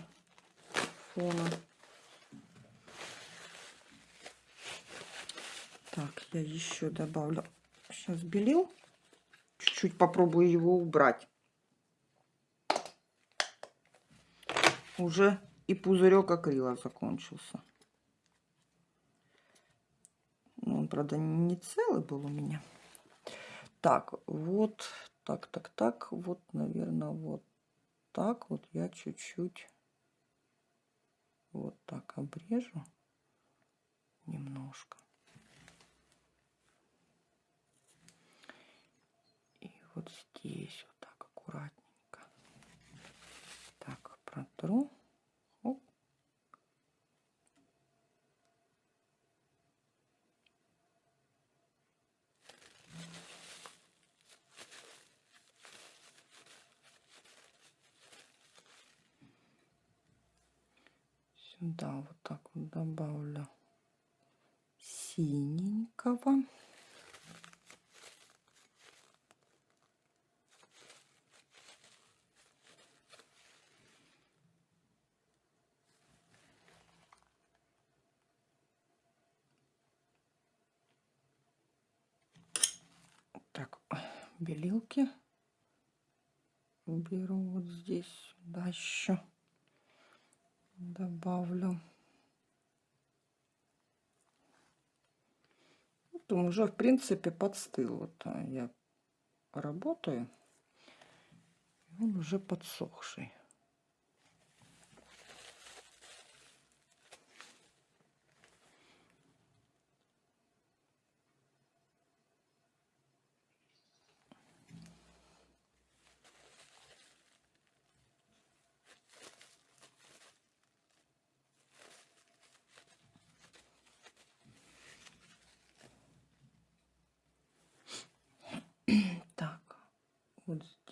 фона. Так, я еще добавлю сейчас белил. Чуть-чуть попробую его убрать. Уже и пузырек акрила закончился. Ну, он, правда, не целый был у меня. Так, вот, так, так, так, вот, наверное, вот так вот я чуть-чуть вот так обрежу немножко. И вот здесь вот так аккуратненько. Протру. Оп. сюда вот так вот добавлю синенького. Так, белилки беру вот здесь сюда еще добавлю. Вот уже, в принципе, подстыл. Вот а, я работаю. Он уже подсохший.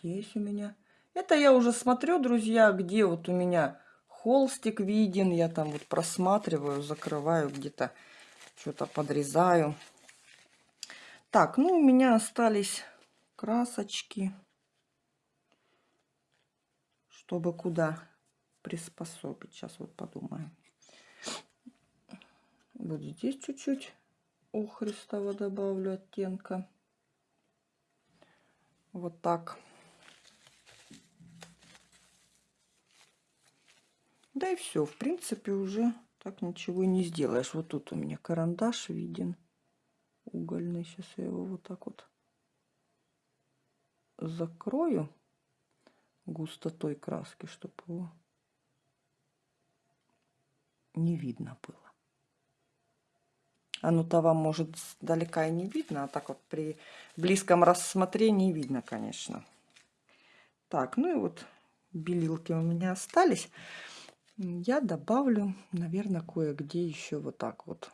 Здесь у меня. Это я уже смотрю, друзья, где вот у меня холстик виден. Я там вот просматриваю, закрываю где-то, что-то подрезаю. Так, ну у меня остались красочки. Чтобы куда приспособить. Сейчас вот подумаем. Вот здесь чуть-чуть охристого добавлю оттенка. Вот так. Да и все, в принципе, уже так ничего не сделаешь. Вот тут у меня карандаш виден угольный. Сейчас я его вот так вот закрою густотой краски, чтобы его не видно было. Оно-то вам может далека и не видно, а так вот при близком рассмотрении видно, конечно. Так, ну и вот белилки у меня остались. Я добавлю, наверное, кое-где еще вот так вот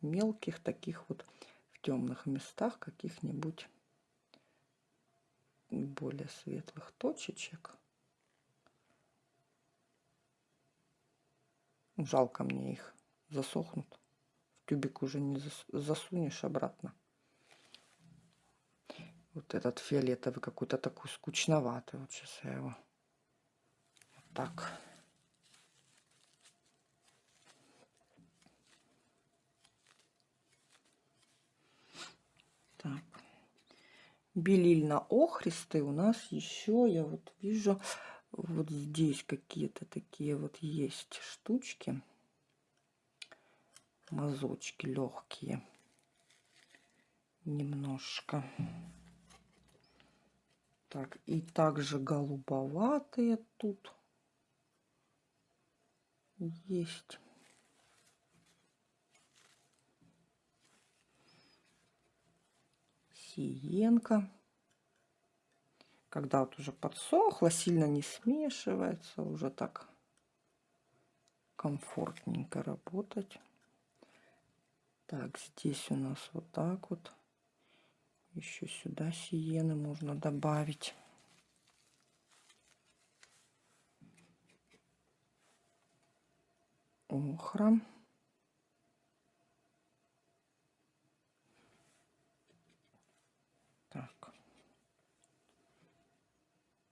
мелких таких вот в темных местах каких-нибудь более светлых точечек. Жалко мне их засохнут. В тюбик уже не засунешь обратно. Вот этот фиолетовый какой-то такой скучноватый. Вот сейчас я его. Так. Белильно-охристый у нас еще, я вот вижу, вот здесь какие-то такие вот есть штучки. Мазочки легкие. Немножко. Так, и также голубоватые тут есть. Сиенка. Когда вот уже подсохло, сильно не смешивается, уже так комфортненько работать. Так, здесь у нас вот так вот. Еще сюда сиены можно добавить. Охра. Так.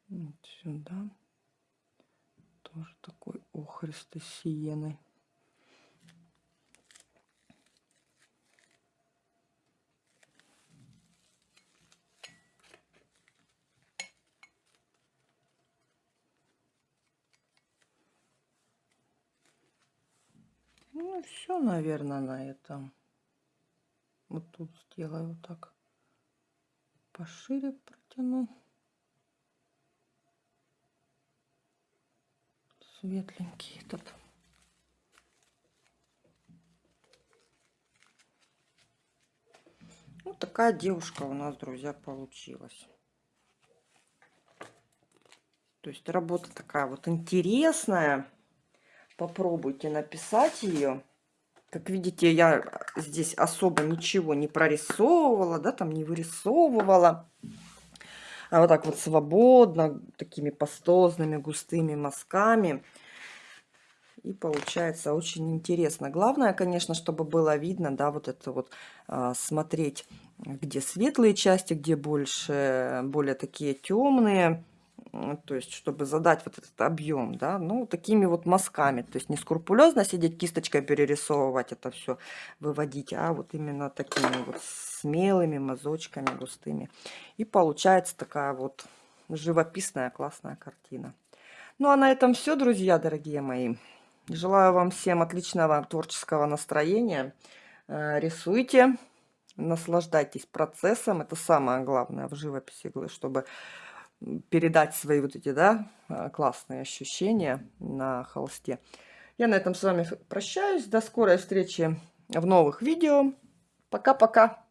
Вот сюда. Тоже такой охристый сиеной. Ну, все, наверное, на этом. Вот тут сделаю вот так. Пошире протяну. Светленький этот. Вот такая девушка у нас, друзья, получилась. То есть работа такая вот интересная. Попробуйте написать ее. Как видите, я здесь особо ничего не прорисовывала, да, там не вырисовывала. А вот так вот свободно, такими пастозными, густыми мазками. И получается очень интересно. Главное, конечно, чтобы было видно, да, вот это вот а, смотреть, где светлые части, где больше, более такие темные то есть чтобы задать вот этот объем, да, ну, такими вот мазками, то есть не скрупулезно сидеть кисточкой перерисовывать это все, выводить, а вот именно такими вот смелыми мазочками густыми. И получается такая вот живописная классная картина. Ну, а на этом все, друзья, дорогие мои. Желаю вам всем отличного творческого настроения. Э, рисуйте, наслаждайтесь процессом. Это самое главное в живописи, чтобы передать свои вот эти, да, а, классные ощущения на холсте. Я на этом с вами прощаюсь. До скорой встречи в новых видео. Пока-пока.